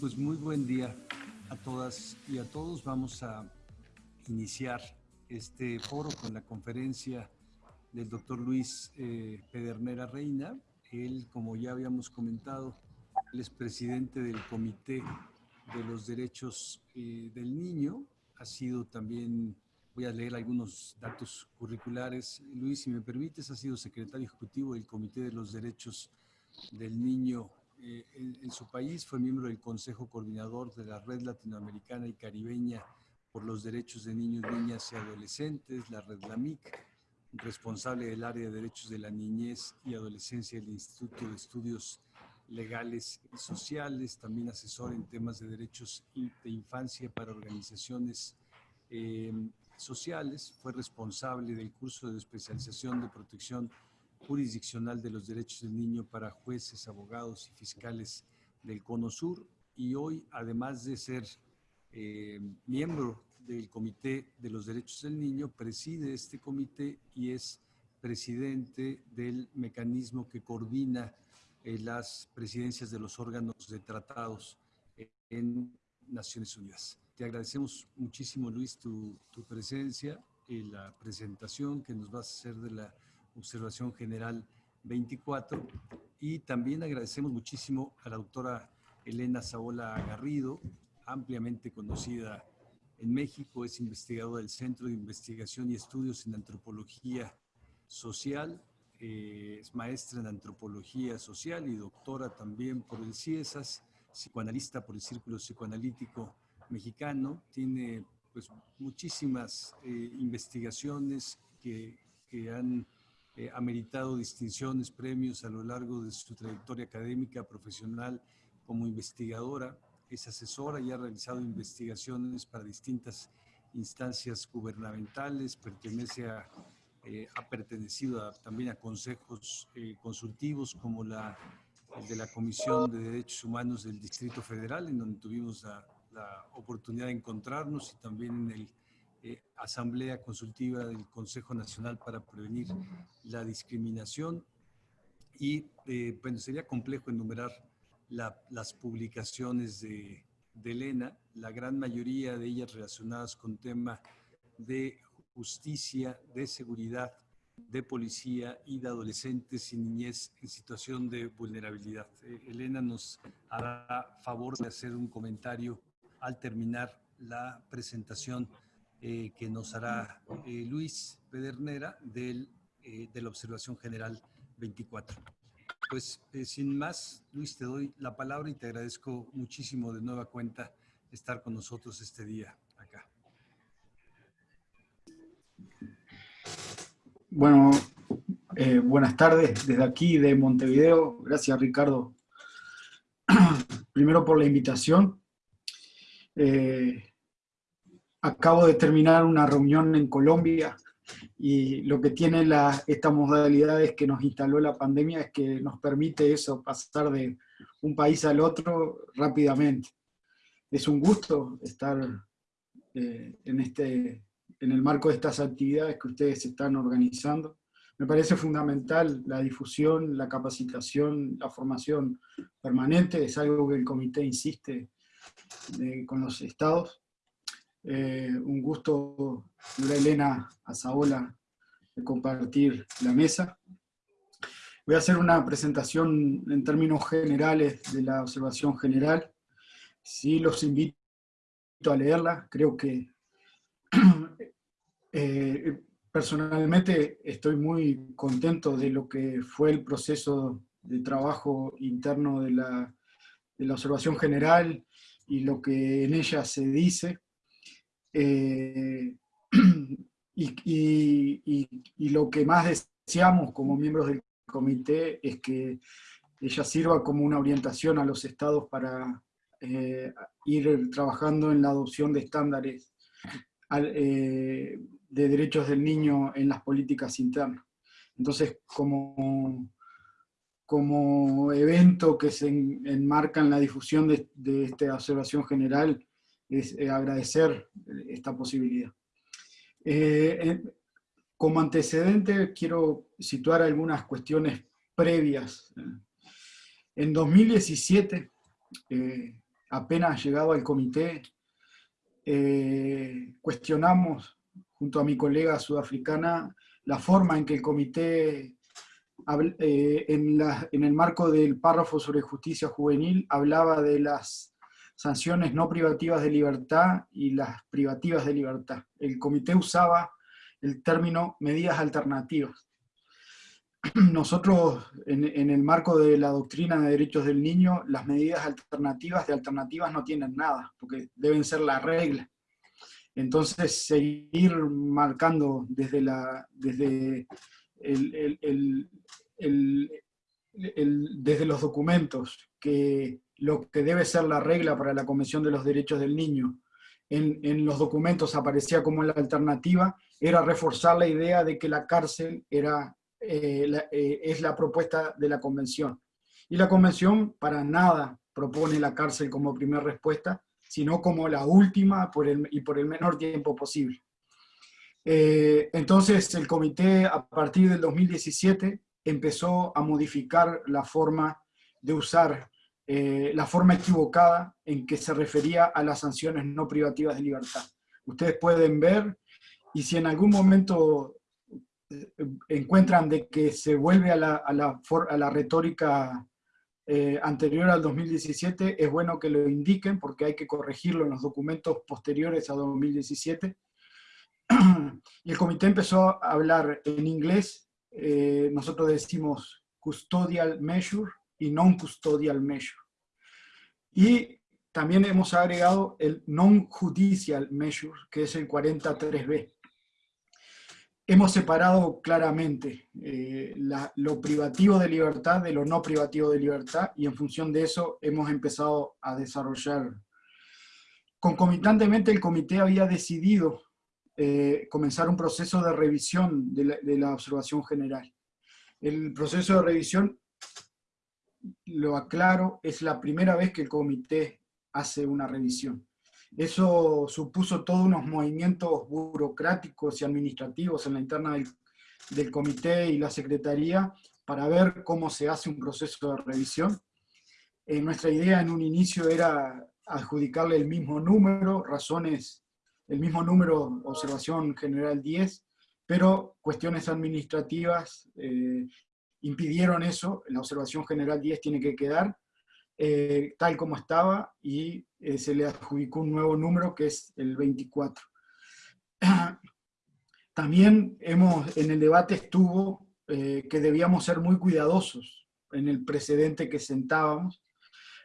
Pues muy buen día a todas y a todos. Vamos a iniciar este foro con la conferencia del doctor Luis eh, Pedernera Reina. Él, como ya habíamos comentado, él es presidente del Comité de los Derechos eh, del Niño. Ha sido también, voy a leer algunos datos curriculares. Luis, si me permites, ha sido secretario ejecutivo del Comité de los Derechos del Niño eh, en, su país, fue miembro del Consejo Coordinador de la Red Latinoamericana y Caribeña por los Derechos de Niños, Niñas y Adolescentes, la Red LAMIC, responsable del área de Derechos de la Niñez y Adolescencia del Instituto de Estudios Legales y Sociales, también asesor en temas de derechos de infancia para organizaciones eh, sociales, fue responsable del curso de especialización de protección jurisdiccional de los derechos del niño para jueces, abogados y fiscales del Cono Sur y hoy, además de ser eh, miembro del Comité de los Derechos del Niño, preside este comité y es presidente del mecanismo que coordina eh, las presidencias de los órganos de tratados en Naciones Unidas. Te agradecemos muchísimo, Luis, tu, tu presencia y la presentación que nos vas a hacer de la Observación General 24. Y también agradecemos muchísimo a la doctora Elena Saola Garrido, ampliamente conocida en México, es investigadora del Centro de Investigación y Estudios en Antropología Social, eh, es maestra en Antropología Social y doctora también por el CIESAS, psicoanalista por el Círculo Psicoanalítico Mexicano, tiene pues muchísimas eh, investigaciones que, que han eh, ha meritado distinciones, premios a lo largo de su trayectoria académica, profesional, como investigadora, es asesora y ha realizado investigaciones para distintas instancias gubernamentales, pertenece a, eh, ha pertenecido también a consejos eh, consultivos como la, el de la Comisión de Derechos Humanos del Distrito Federal, en donde tuvimos la, la oportunidad de encontrarnos y también en el eh, Asamblea Consultiva del Consejo Nacional para Prevenir la Discriminación. Y eh, bueno, sería complejo enumerar las publicaciones de, de, Elena, la gran mayoría de ellas relacionadas con tema de justicia, de seguridad, de policía y de adolescentes y niñez en situación de vulnerabilidad. Eh, Elena nos hará favor de hacer un comentario al terminar la presentación eh, que nos hará eh, Luis Pedernera del, eh, de la Observación General 24. Pues sin más, Luis, te doy la palabra y te agradezco muchísimo de nueva cuenta estar con nosotros este día acá. Bueno, buenas tardes desde aquí de Montevideo. Gracias, Ricardo. Primero por la invitación. Acabo de terminar una reunión en Colombia y lo que tiene la, esta modalidad es que nos instaló la pandemia es que nos permite eso, pasar de un país al otro rápidamente. Es un gusto estar eh, en, este, en el marco de estas actividades que ustedes están organizando. Me parece fundamental la difusión, la capacitación, la formación permanente, es algo que el comité insiste eh, con los estados. Eh, un gusto, Elena Azaola, de compartir la mesa. Voy a hacer una presentación en términos generales de la observación general. Sí, los invito a leerla. Creo que eh, personalmente estoy muy contento de lo que fue el proceso de trabajo interno de la, de la observación general y lo que en ella se dice. Eh, y, lo que más deseamos como miembros del comité es que ella sirva como una orientación a los estados para eh, ir trabajando en la adopción de estándares eh, de derechos del niño en las políticas internas. Entonces, como, como evento que se enmarca en la difusión de esta observación general, es eh, agradecer esta posibilidad. Eh, como antecedente quiero situar algunas cuestiones previas. En 2017, eh, apenas llegado al comité, eh, cuestionamos junto a mi colega sudafricana la forma en que el comité, eh, en, en el marco del párrafo sobre justicia juvenil, hablaba de las sanciones no privativas de libertad y las privativas de libertad. El comité usaba el término medidas alternativas. Nosotros, en, el marco de la doctrina de derechos del niño, las medidas alternativas de alternativas no tienen nada, porque deben ser la regla. Entonces, seguir marcando desde, la, desde, desde los documentos que lo que debe ser la regla para la Convención de los Derechos del Niño, en, los documentos aparecía como la alternativa, era reforzar la idea de que la cárcel era, eh, eh, es la propuesta de la Convención. Y la Convención para nada propone la cárcel como primera respuesta, sino como la última por el, y por el menor tiempo posible. Eh, entonces el comité a partir del 2017 empezó a modificar la forma de usar eh, la forma equivocada en que se refería a las sanciones no privativas de libertad. Ustedes pueden ver, y si en algún momento eh, encuentran de que se vuelve a la, a la, a la retórica eh, anterior al 2017, es bueno que lo indiquen porque hay que corregirlo en los documentos posteriores a 2017. Y el comité empezó a hablar en inglés, nosotros decimos custodial measure, y non-custodial measure. Y también hemos agregado el non-judicial measure, que es el 43B. Hemos separado claramente eh, lo privativo de libertad de lo no privativo de libertad y en función de eso hemos empezado a desarrollar. Concomitantemente el comité había decidido eh, comenzar un proceso de revisión de la observación general. El proceso de revisión lo aclaro, es la primera vez que el comité hace una revisión. Eso supuso todos unos movimientos burocráticos y administrativos en la interna del, comité y la secretaría para ver cómo se hace un proceso de revisión. Eh, nuestra idea en un inicio era adjudicarle el mismo número, razones, el mismo número, observación general 10, pero cuestiones administrativas eh, impidieron eso, la observación general 10 tiene que quedar eh, tal como estaba y eh, se le adjudicó un nuevo número que es el 24. También hemos, en el debate estuvo eh, que debíamos ser muy cuidadosos en el precedente que sentábamos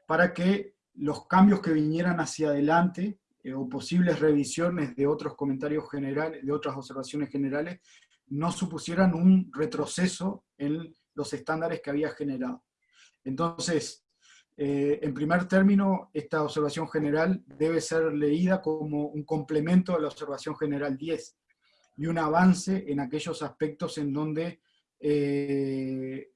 para que los cambios que vinieran hacia adelante o posibles revisiones de otros comentarios generales, de otras observaciones generales, no supusieran un retroceso en los estándares que había generado. Entonces, eh, en primer término, esta observación general debe ser leída como un complemento a la observación general 10 y un avance en aquellos aspectos en donde eh,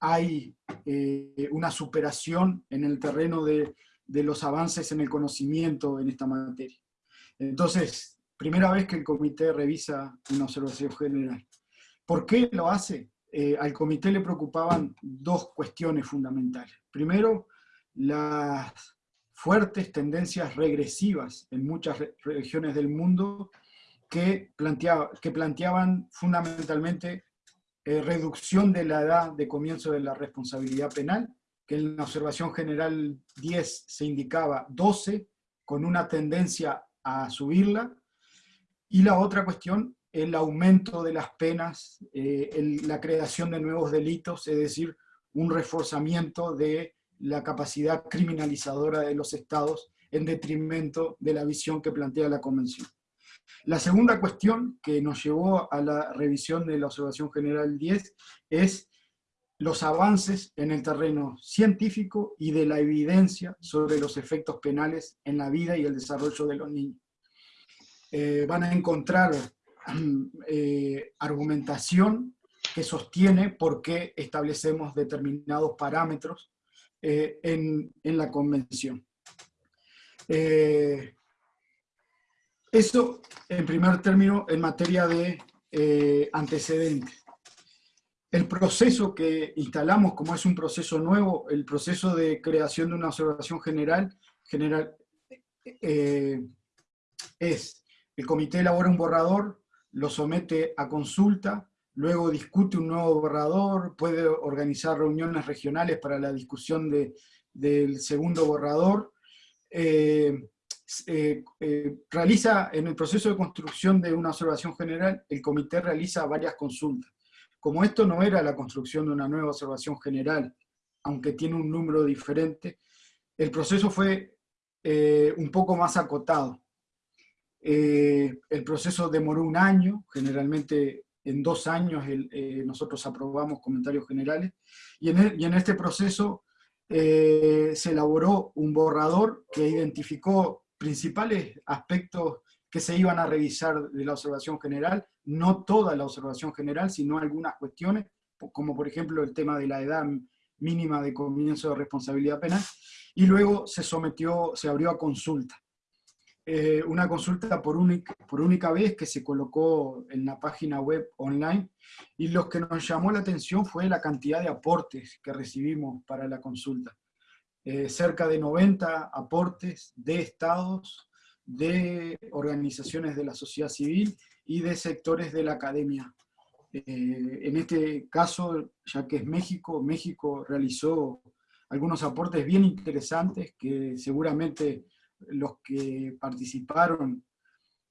hay eh, una superación en el terreno de, de los avances en el conocimiento en esta materia. Entonces, primera vez que el comité revisa una observación general. ¿Por qué lo hace? Eh, al comité le preocupaban dos cuestiones fundamentales. Primero, las fuertes tendencias regresivas en muchas regiones del mundo que, que planteaban fundamentalmente eh, reducción de la edad de comienzo de la responsabilidad penal, que en la observación general 10 se indicaba 12, con una tendencia a subirla, y la otra cuestión el aumento de las penas, eh, la creación de nuevos delitos, es decir, un reforzamiento de la capacidad criminalizadora de los estados en detrimento de la visión que plantea la Convención. La segunda cuestión que nos llevó a la revisión de la Observación General 10 es los avances en el terreno científico y de la evidencia sobre los efectos penales en la vida y el desarrollo de los niños. Eh, van a encontrar eh, argumentación que sostiene por qué establecemos determinados parámetros eh, en, la convención. Eh, esto, en primer término, en materia de antecedentes. El proceso que instalamos, como es un proceso nuevo, el proceso de creación de una observación general, general es, el comité elabora un borrador, lo somete a consulta, luego discute un nuevo borrador, puede organizar reuniones regionales para la discusión de, del segundo borrador, eh, eh, realiza en el proceso de construcción de una observación general, el comité realiza varias consultas. Como esto no era la construcción de una nueva observación general, aunque tiene un número diferente, el proceso fue eh, un poco más acotado. Eh, el proceso demoró un año, generalmente en dos años eh, nosotros aprobamos comentarios generales, y en, y en este proceso se elaboró un borrador que identificó principales aspectos que se iban a revisar de la observación general, no toda la observación general, sino algunas cuestiones, como por ejemplo el tema de la edad mínima de comienzo de responsabilidad penal, y luego se sometió, se abrió a consulta. Eh, una consulta por única, por única vez que se colocó en la página web online, y lo que nos llamó la atención fue la cantidad de aportes que recibimos para la consulta. Eh, cerca de 90 aportes de estados, de organizaciones de la sociedad civil y de sectores de la academia eh, en este caso, ya que es México, México realizó algunos aportes bien interesantes que seguramente los que participaron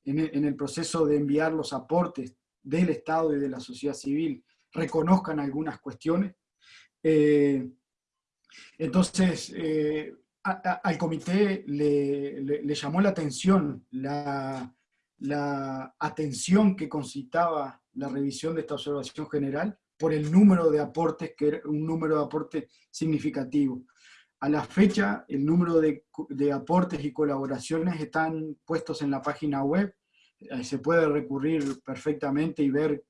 en el, proceso de enviar los aportes del Estado y de la sociedad civil reconozcan algunas cuestiones. Eh, entonces, eh, al comité le, llamó la atención la, la atención que concitaba la revisión de esta observación general por el número de aportes, que era un número de aportes significativo. A la fecha, el número de, aportes y colaboraciones están puestos en la página web, se puede recurrir perfectamente y ver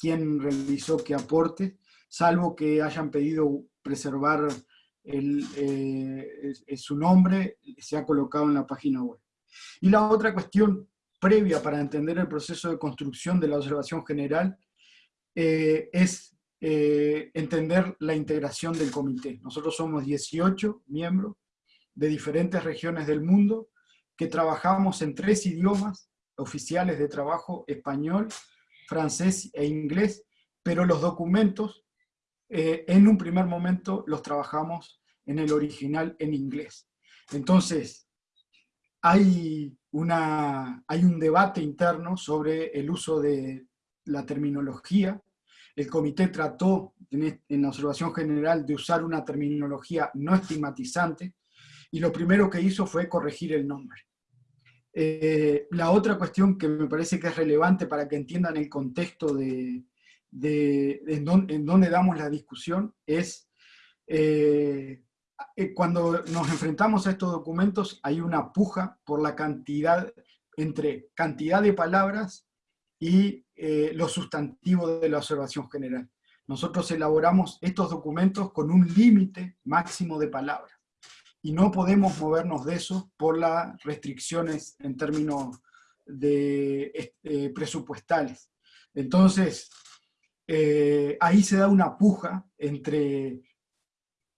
quién realizó qué aportes, salvo que hayan pedido preservar eh, su nombre, se ha colocado en la página web. Y la otra cuestión previa para entender el proceso de construcción de la observación general eh, es eh, entender la integración del comité. Nosotros somos 18 miembros de diferentes regiones del mundo que trabajamos en tres idiomas oficiales de trabajo, español, francés e inglés, pero los documentos eh, en un primer momento los trabajamos en el original en inglés. Entonces, hay una, hay un debate interno sobre el uso de la terminología. El comité trató en la observación general de usar una terminología no estigmatizante y lo primero que hizo fue corregir el nombre. Eh, la otra cuestión que me parece que es relevante para que entiendan el contexto de, en, donde damos la discusión es eh, eh, cuando nos enfrentamos a estos documentos hay una puja por la cantidad, entre cantidad de palabras y eh, los sustantivos de la observación general. Nosotros elaboramos estos documentos con un límite máximo de palabras y no podemos movernos de eso por las restricciones en términos de, eh, presupuestales. Entonces, ahí se da una puja entre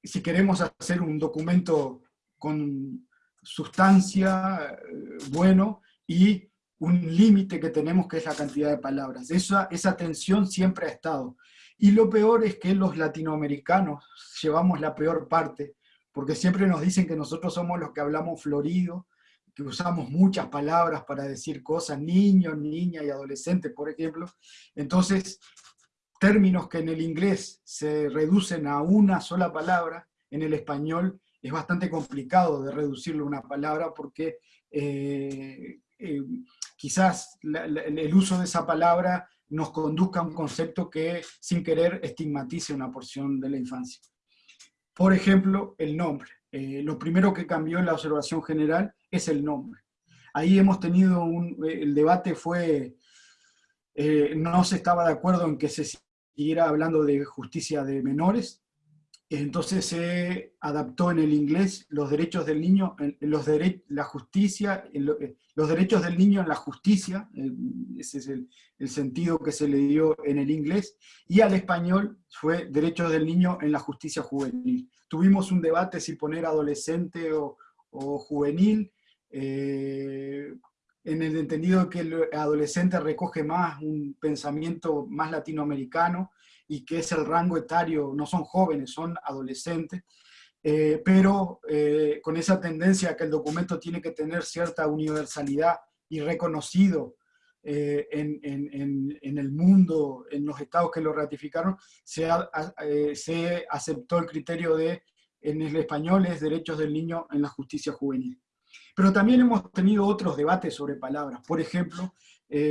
si queremos hacer un documento con sustancia, eh, bueno, y un límite que tenemos que es la cantidad de palabras. Esa, esa tensión siempre ha estado. Y lo peor es que los latinoamericanos llevamos la peor parte, porque siempre nos dicen que nosotros somos los que hablamos florido, que usamos muchas palabras para decir cosas, niños, niña y adolescente, por ejemplo. Entonces, términos que en el inglés se reducen a una sola palabra, en el español es bastante complicado de reducirlo a una palabra porque eh, eh, quizás el uso de esa palabra nos conduzca a un concepto que sin querer estigmatice una porción de la infancia. Por ejemplo, el nombre. Eh, lo primero que cambió en la observación general es el nombre. Ahí hemos tenido un, el debate fue, no se estaba de acuerdo en que se siguiera hablando de justicia de menores, entonces se adaptó en el inglés los derechos del niño, los la justicia, eh, los derechos del niño en la justicia, ese es el, sentido que se le dio en el inglés, y al español fue derechos del niño en la justicia juvenil. Tuvimos un debate si poner adolescente o, juvenil, eh, en el entendido que el adolescente recoge más un pensamiento más latinoamericano y que es el rango etario, no son jóvenes, son adolescentes, eh, pero eh, con esa tendencia que el documento tiene que tener cierta universalidad y reconocido eh, en, el mundo, en los estados que lo ratificaron, se, se aceptó el criterio de, en el español, es derechos del niño en la justicia juvenil. Pero también hemos tenido otros debates sobre palabras. Por ejemplo,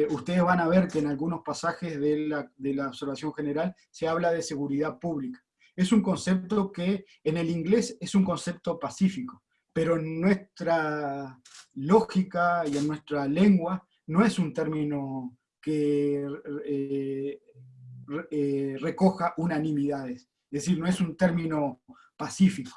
ustedes van a ver que en algunos pasajes de la, de la observación general se habla de seguridad pública es un concepto que en el inglés es un concepto pacífico, pero en nuestra lógica y en nuestra lengua no es un término que eh, eh, recoja unanimidades, es decir, no es un término pacífico.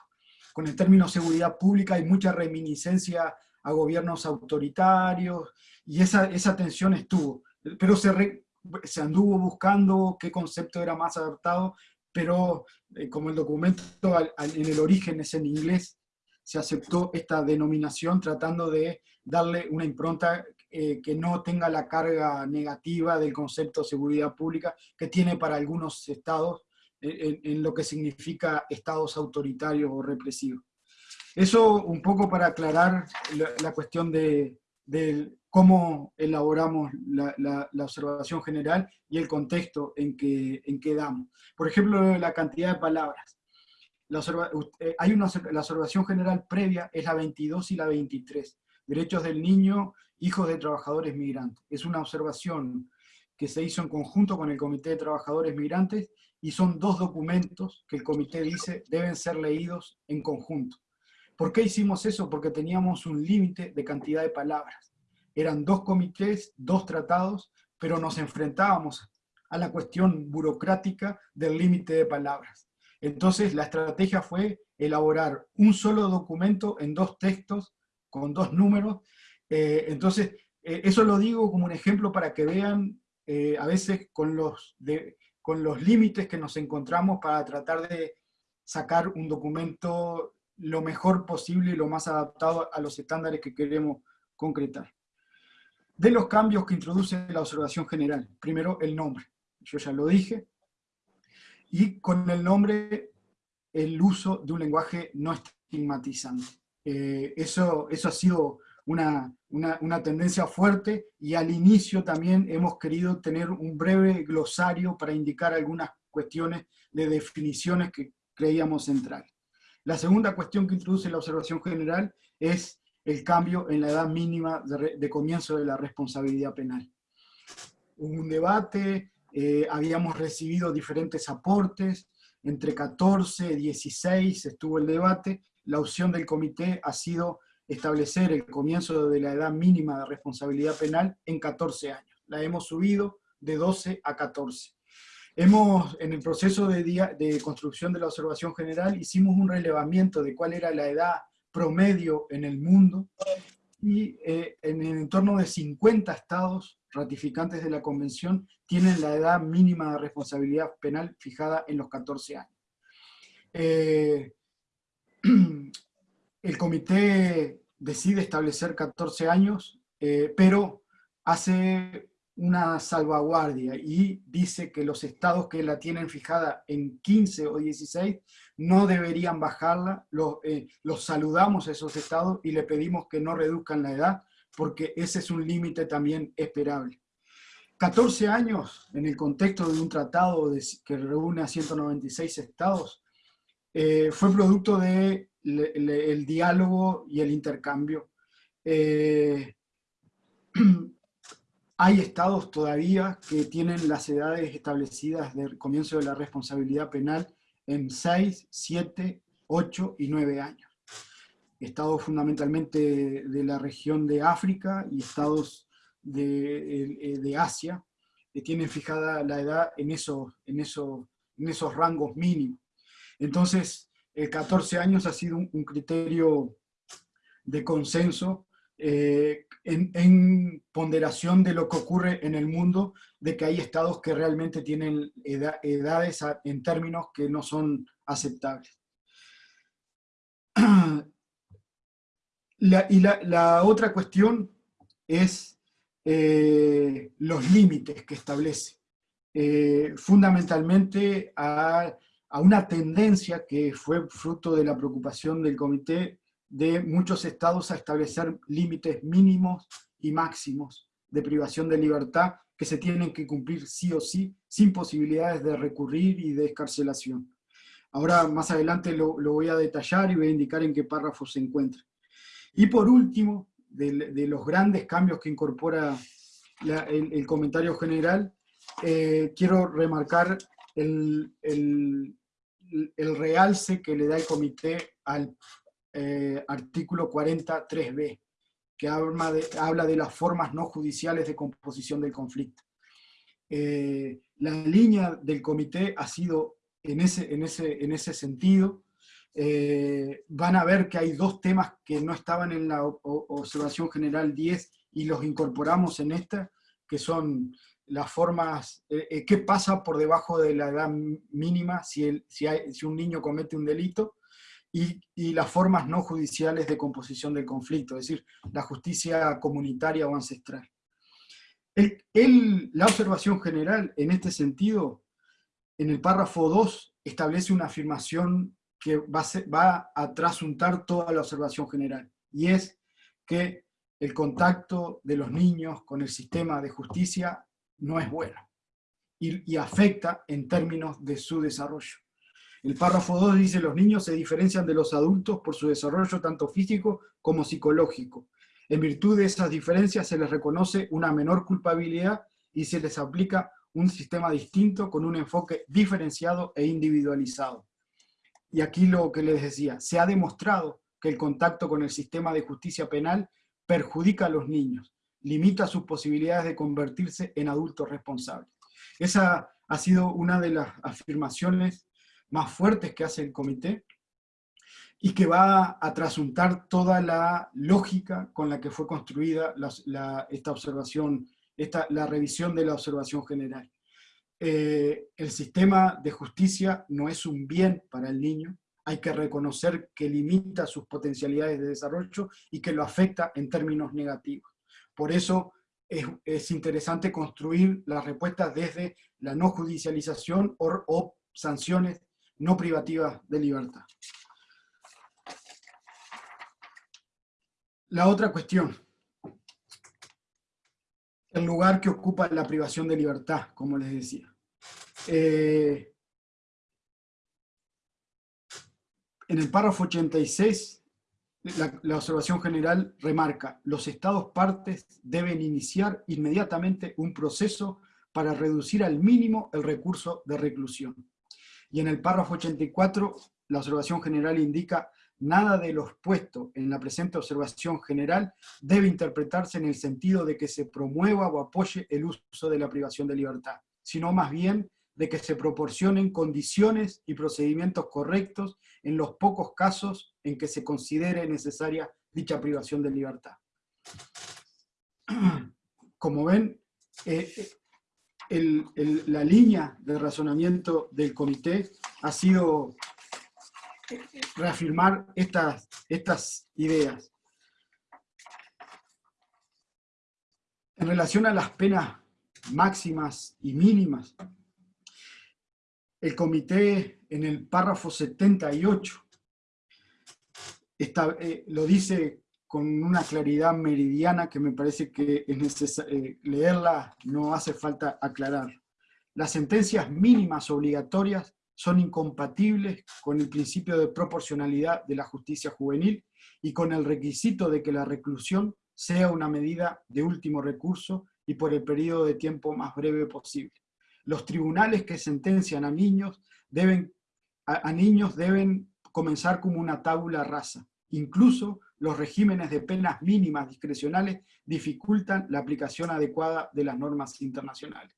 Con el término seguridad pública hay mucha reminiscencia a gobiernos autoritarios, y esa, esa tensión estuvo, pero se, se anduvo buscando qué concepto era más adaptado, pero eh, como el documento en el origen es en inglés, se aceptó esta denominación tratando de darle una impronta eh, que no tenga la carga negativa del concepto de seguridad pública que tiene para algunos estados eh, en, lo que significa estados autoritarios o represivos. Eso un poco para aclarar la, cuestión de, de, cómo elaboramos la, observación general y el contexto en que, en que damos. Por ejemplo, la cantidad de palabras. La, eh, hay una, la observación general previa es la 22 y la 23. Derechos del niño, hijos de trabajadores migrantes. Es una observación que se hizo en conjunto con el Comité de Trabajadores Migrantes y son dos documentos que el comité dice deben ser leídos en conjunto. ¿Por qué hicimos eso? Porque teníamos un límite de cantidad de palabras eran dos comités, dos tratados, pero nos enfrentábamos a la cuestión burocrática del límite de palabras. Entonces la estrategia fue elaborar un solo documento en dos textos, con dos números. Eh, entonces, eh, eso lo digo como un ejemplo para que vean eh, a veces con los, con los límites que nos encontramos para tratar de sacar un documento lo mejor posible y lo más adaptado a los estándares que queremos concretar de los cambios que introduce la observación general. Primero, el nombre. Yo ya lo dije. Y con el nombre, el uso de un lenguaje no estigmatizante. Eh, eso, eso ha sido una, una, tendencia fuerte y al inicio también hemos querido tener un breve glosario para indicar algunas cuestiones de definiciones que creíamos centrales. La segunda cuestión que introduce la observación general es el cambio en la edad mínima de, comienzo de la responsabilidad penal. Hubo un debate, eh, habíamos recibido diferentes aportes, entre 14 y 16 estuvo el debate, la opción del comité ha sido establecer el comienzo de la edad mínima de responsabilidad penal en 14 años. La hemos subido de 12 a 14. Hemos, en el proceso de, de construcción de la observación general, hicimos un relevamiento de cuál era la edad promedio en el mundo y eh, en el entorno de 50 estados ratificantes de la convención tienen la edad mínima de responsabilidad penal fijada en los 14 años. Eh, el comité decide establecer 14 años, eh, pero hace una salvaguardia y dice que los estados que la tienen fijada en 15 o 16 no deberían bajarla, eh, los, saludamos a esos estados y le pedimos que no reduzcan la edad porque ese es un límite también esperable. 14 años en el contexto de un tratado que reúne a 196 estados eh, fue producto del de el diálogo y el intercambio. Eh, Hay estados todavía que tienen las edades establecidas del comienzo de la responsabilidad penal en 6, 7, 8 y 9 años. Estados fundamentalmente de la región de África y estados de, de Asia, que tienen fijada la edad en esos, en esos, en esos rangos mínimos. Entonces, el 14 años ha sido un, criterio de consenso eh, en, ponderación de lo que ocurre en el mundo, de que hay estados que realmente tienen edades en términos que no son aceptables. y la, otra cuestión es eh, los límites que establece. Eh, fundamentalmente a, a, una tendencia que fue fruto de la preocupación del comité de muchos estados a establecer límites mínimos y máximos de privación de libertad que se tienen que cumplir sí o sí, sin posibilidades de recurrir y de escarcelación. Ahora más adelante lo, voy a detallar y voy a indicar en qué párrafo se encuentra. Y por último, de, los grandes cambios que incorpora el, comentario general, eh, quiero remarcar el, el, realce que le da el comité al eh, artículo 43b, que habla de, las formas no judiciales de composición del conflicto. Eh, la línea del comité ha sido en ese, en ese, en ese sentido. Eh, van a ver que hay dos temas que no estaban en la observación general 10 y los incorporamos en esta, que son las formas, eh, qué pasa por debajo de la edad mínima si, el, si un niño comete un delito, y, las formas no judiciales de composición del conflicto, es decir, la justicia comunitaria o ancestral. La observación general, en este sentido, en el párrafo 2 establece una afirmación que va a, trasuntar toda la observación general, y es que el contacto de los niños con el sistema de justicia no es bueno y, afecta en términos de su desarrollo. El párrafo 2 dice, los niños se diferencian de los adultos por su desarrollo tanto físico como psicológico. En virtud de esas diferencias se les reconoce una menor culpabilidad y se les aplica un sistema distinto con un enfoque diferenciado e individualizado. Y aquí lo que les decía, se ha demostrado que el contacto con el sistema de justicia penal perjudica a los niños, limita sus posibilidades de convertirse en adultos responsables. Esa ha sido una de las afirmaciones más fuertes que hace el comité y que va a trasuntar toda la lógica con la que fue construida esta observación la revisión de la observación general. Eh, el sistema de justicia no es un bien para el niño, hay que reconocer que limita sus potencialidades de desarrollo y que lo afecta en términos negativos. Por eso es, es interesante construir las respuestas desde la no judicialización o sanciones no privativas de libertad. La otra cuestión, el lugar que ocupa la privación de libertad, como les decía. Eh, en el párrafo 86, la, la, observación general remarca, los estados partes deben iniciar inmediatamente un proceso para reducir al mínimo el recurso de reclusión. Y en el párrafo 84, la observación general indica nada de lo expuesto en la presente observación general debe interpretarse en el sentido de que se promueva o apoye el uso de la privación de libertad, sino más bien de que se proporcionen condiciones y procedimientos correctos en los pocos casos en que se considere necesaria dicha privación de libertad. Como ven, eh, la línea de razonamiento del comité ha sido reafirmar estas, ideas. En relación a las penas máximas y mínimas, el comité en el párrafo 78 eh, lo dice con una claridad meridiana que me parece que es necesario eh, leerla, no hace falta aclarar. Las sentencias mínimas obligatorias son incompatibles con el principio de proporcionalidad de la justicia juvenil y con el requisito de que la reclusión sea una medida de último recurso y por el periodo de tiempo más breve posible. Los tribunales que sentencian a niños deben, a, niños deben comenzar como una tabula rasa. Incluso los regímenes de penas mínimas discrecionales dificultan la aplicación adecuada de las normas internacionales.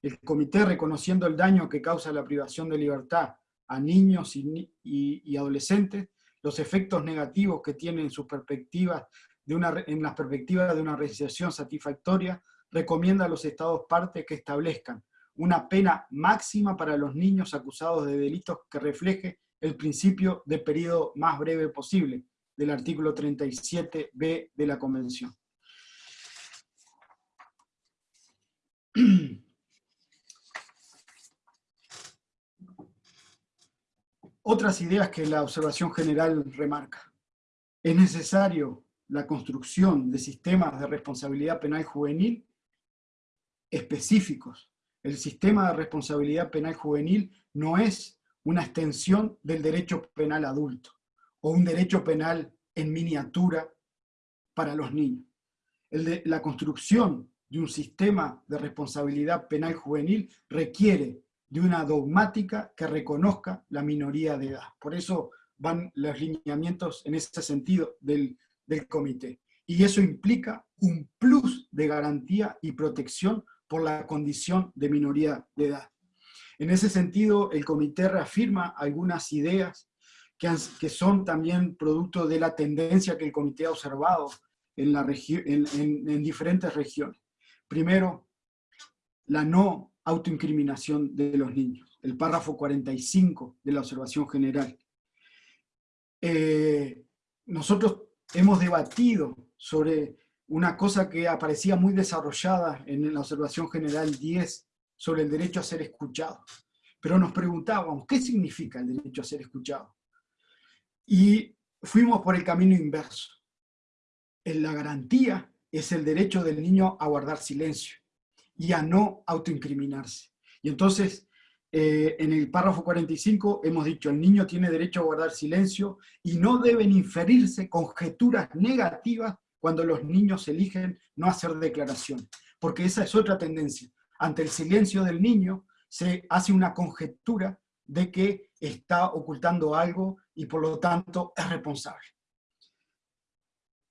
El comité, reconociendo el daño que causa la privación de libertad a niños y, adolescentes, los efectos negativos que tiene en sus perspectivas de una, en las perspectivas de una realización satisfactoria, recomienda a los estados partes que establezcan una pena máxima para los niños acusados de delitos que refleje el principio de periodo más breve posible, del artículo 37b de la Convención. Otras ideas que la observación general remarca. Es necesario la construcción de sistemas de responsabilidad penal juvenil específicos. El sistema de responsabilidad penal juvenil no es una extensión del derecho penal adulto o un derecho penal en miniatura para los niños. la construcción de un sistema de responsabilidad penal juvenil requiere de una dogmática que reconozca la minoría de edad. Por eso van los lineamientos en ese sentido del, del comité. Y eso implica un plus de garantía y protección por la condición de minoría de edad. En ese sentido, el comité reafirma algunas ideas que, son también producto de la tendencia que el comité ha observado en diferentes regiones. Primero, la no autoincriminación de los niños, el párrafo 45 de la observación general. Eh, nosotros hemos debatido sobre una cosa que aparecía muy desarrollada en la observación general 10 sobre el derecho a ser escuchado. Pero nos preguntábamos, ¿qué significa el derecho a ser escuchado? Y fuimos por el camino inverso. En la garantía es el derecho del niño a guardar silencio y a no autoincriminarse. Y entonces, eh, en el párrafo 45 hemos dicho, el niño tiene derecho a guardar silencio y no deben inferirse conjeturas negativas cuando los niños eligen no hacer declaración. Porque esa es otra tendencia. Ante el silencio del niño se hace una conjetura de que está ocultando algo y por lo tanto es responsable.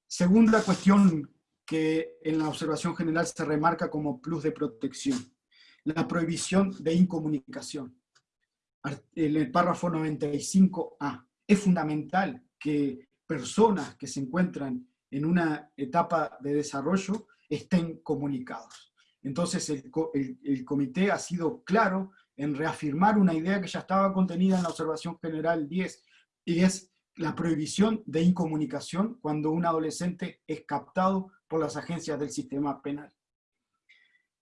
Segunda cuestión que en la observación general se remarca como plus de protección. La prohibición de incomunicación. En el párrafo 95A. Es fundamental que personas que se encuentran en una etapa de desarrollo estén comunicados. Entonces el, el, comité ha sido claro en reafirmar una idea que ya estaba contenida en la observación general 10, y es la prohibición de incomunicación cuando un adolescente es captado por las agencias del sistema penal.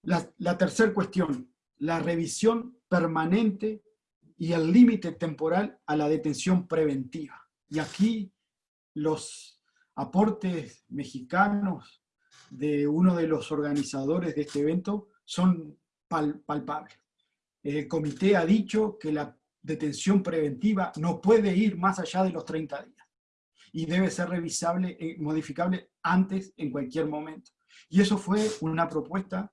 La, tercera cuestión, la revisión permanente y el límite temporal a la detención preventiva. Y aquí los aportes mexicanos de uno de los organizadores de este evento son palpables. El comité ha dicho que la detención preventiva no puede ir más allá de los 30 días y debe ser revisable, eh, modificable antes, en cualquier momento. Y eso fue una propuesta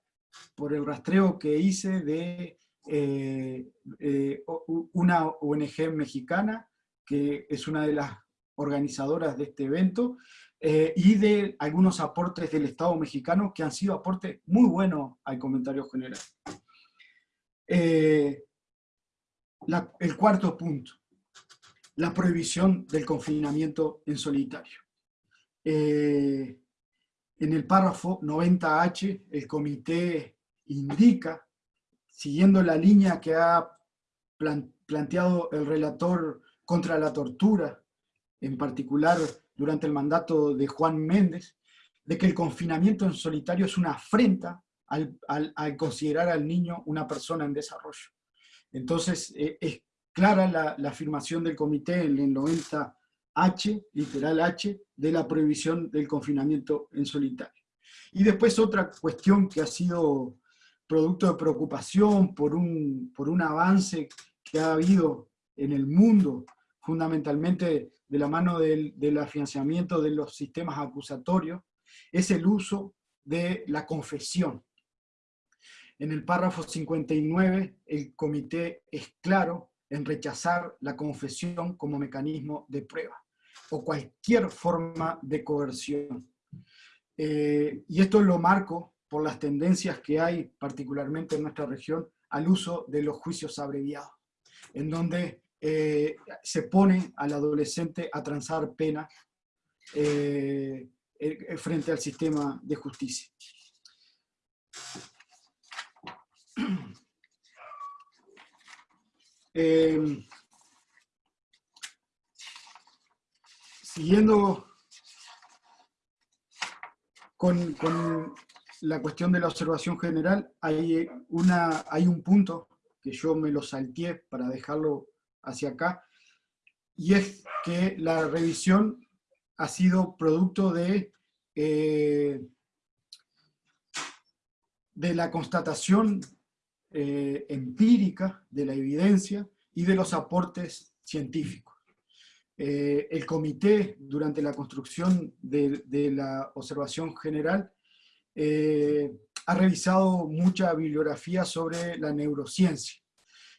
por el rastreo que hice de eh, eh, una ONG mexicana, que es una de las organizadoras de este evento, y de algunos aportes del Estado mexicano que han sido aportes muy buenos al comentario general. El cuarto punto, la prohibición del confinamiento en solitario. Eh, en el párrafo 90H, el comité indica, siguiendo la línea que ha planteado el relator contra la tortura, en particular durante el mandato de Juan Méndez, de que el confinamiento en solitario es una afrenta al, considerar al niño una persona en desarrollo. Entonces, eh, es clara la, afirmación del comité en el 90H, literal H, de la prohibición del confinamiento en solitario. Y después otra cuestión que ha sido producto de preocupación por un, por un avance que ha habido en el mundo, fundamentalmente de la mano del, del financiamiento de los sistemas acusatorios, es el uso de la confesión. En el párrafo 59, el comité es claro en rechazar la confesión como mecanismo de prueba o cualquier forma de coerción. Eh, y esto lo marco por las tendencias que hay, particularmente en nuestra región, al uso de los juicios abreviados, en donde eh, se pone al adolescente a transar pena eh, frente al sistema de justicia. Eh, siguiendo con, la cuestión de la observación general, hay, un punto que yo me lo salteé para dejarlo hacia acá, y es que la revisión ha sido producto de, eh, de la constatación eh, empírica de la evidencia y de los aportes científicos. Eh, el comité, durante la construcción de, la observación general, ha revisado mucha bibliografía sobre la neurociencia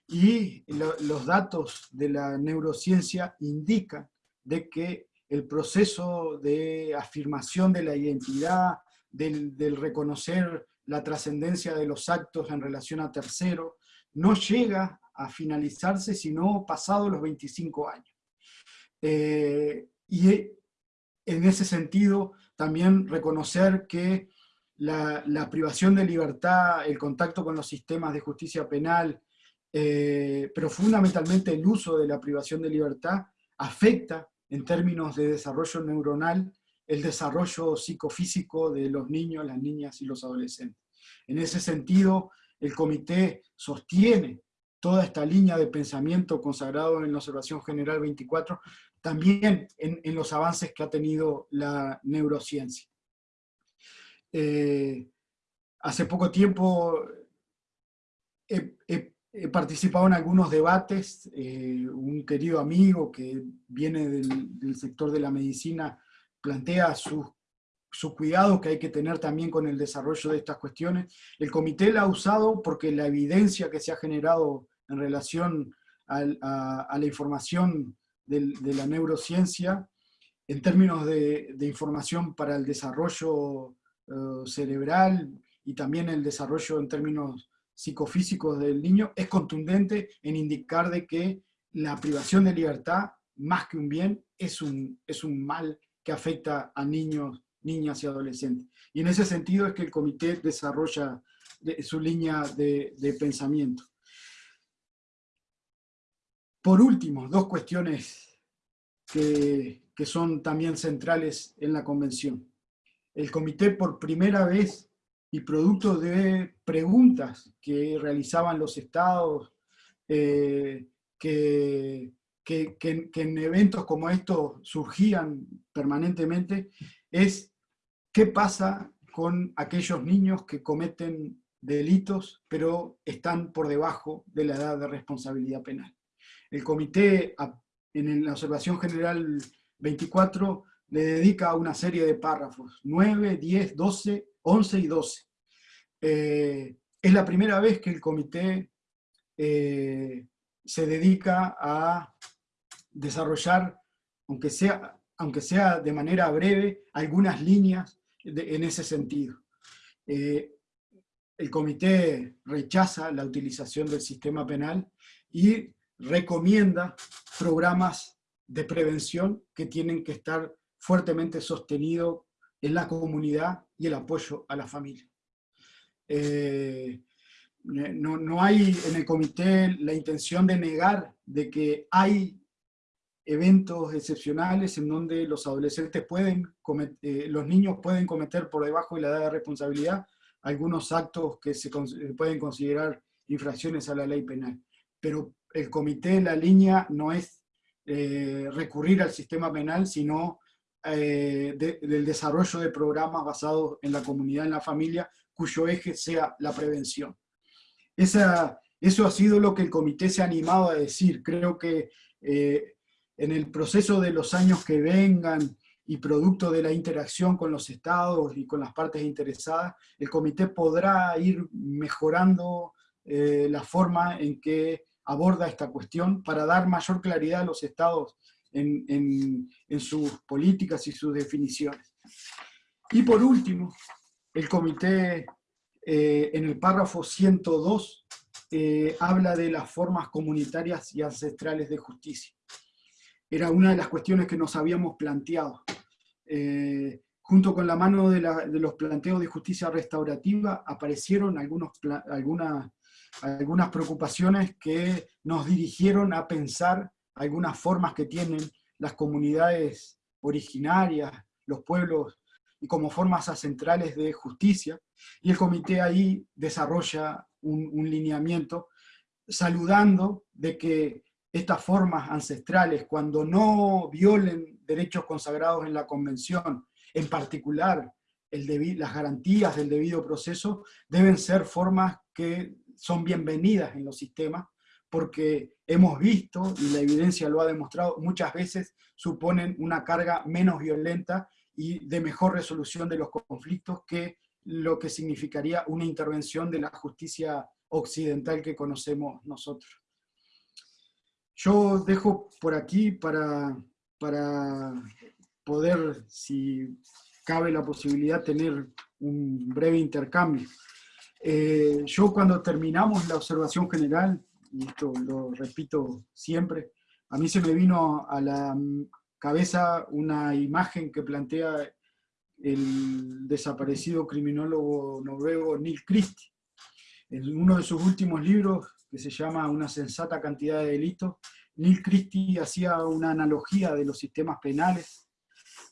y los datos de la neurociencia indican de que el proceso de afirmación de la identidad, del, reconocer la trascendencia de los actos en relación a terceros, no llega a finalizarse sino pasado los 25 años. Eh, y en ese sentido, también reconocer que la, privación de libertad, el contacto con los sistemas de justicia penal, eh, pero fundamentalmente el uso de la privación de libertad afecta en términos de desarrollo neuronal el desarrollo psicofísico de los niños, las niñas y los adolescentes. En ese sentido, el comité sostiene toda esta línea de pensamiento consagrado en la Observación General 24, también en, los avances que ha tenido la neurociencia. Eh, hace poco tiempo he, participado en algunos debates, eh, un querido amigo que viene del, sector de la medicina plantea sus su cuidado que hay que tener también con el desarrollo de estas cuestiones. El comité la ha usado porque la evidencia que se ha generado en relación a, la información de la neurociencia, en términos de, información para el desarrollo eh, cerebral y también el desarrollo en términos psicofísicos del niño es contundente en indicar de que la privación de libertad, más que un bien, es un, es un mal que afecta a niños, niñas y adolescentes. Y en ese sentido es que el comité desarrolla su línea de, pensamiento. Por último, dos cuestiones que, son también centrales en la convención. El comité por primera vez y producto de preguntas que realizaban los estados, eh, que, que, en eventos como estos surgían permanentemente, es qué pasa con aquellos niños que cometen delitos, pero están por debajo de la edad de responsabilidad penal. El comité, en la observación general 24, le dedica una serie de párrafos, 9, 10, 12, 11 y 12. Eh, es la primera vez que el comité eh, se dedica a desarrollar, aunque sea, aunque sea de manera breve, algunas líneas en ese sentido. Eh, el comité rechaza la utilización del sistema penal y recomienda programas de prevención que tienen que estar fuertemente sostenidos en la comunidad y el apoyo a la familia. Eh, no, no, hay en el comité la intención de negar de que hay eventos excepcionales en donde los adolescentes pueden, eh, los niños pueden cometer por debajo de la edad de responsabilidad algunos actos que se pueden considerar infracciones a la ley penal. Pero el comité, la línea no es eh, recurrir al sistema penal, sino del desarrollo de programas basados en la comunidad, en la familia, cuyo eje sea la prevención. Esa, eso ha sido lo que el comité se ha animado a decir. Creo que eh, en el proceso de los años que vengan y producto de la interacción con los estados y con las partes interesadas, el comité podrá ir mejorando eh, la forma en que aborda esta cuestión para dar mayor claridad a los estados en, en sus políticas y sus definiciones. Y por último, el comité eh, en el párrafo 102 eh, habla de las formas comunitarias y ancestrales de justicia. Era una de las cuestiones que nos habíamos planteado. Eh, junto con la mano de, los planteos de justicia restaurativa aparecieron algunas, algunas preocupaciones que nos dirigieron a pensar algunas formas que tienen las comunidades originarias, los pueblos y como formas ancestrales de justicia, y el comité ahí desarrolla un lineamiento saludando de que estas formas ancestrales, cuando no violen derechos consagrados en la Convención, en particular las garantías del debido proceso, deben ser formas que son bienvenidas en los sistemas, porque hemos visto, y la evidencia lo ha demostrado, muchas veces suponen una carga menos violenta y de mejor resolución de los conflictos que lo que significaría una intervención de la justicia occidental que conocemos nosotros. Yo dejo por aquí para, para poder, si cabe la posibilidad, tener un breve intercambio. Eh, yo cuando terminamos la observación general, y esto lo repito siempre, a mí se me vino a la cabeza una imagen que plantea el desaparecido criminólogo noruego Neil Christie. En uno de sus últimos libros, se llama Una sensata cantidad de delitos, Neil Christie hacía una analogía de los sistemas penales,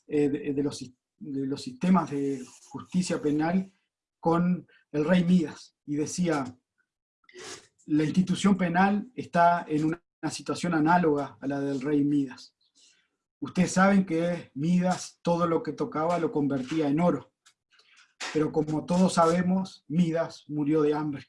eh, de, los, de los sistemas de justicia penal con el rey Midas, y decía, la institución penal está en una situación análoga a la del rey Midas. Ustedes saben que Midas todo lo que tocaba lo convertía en oro, pero como todos sabemos, Midas murió de hambre.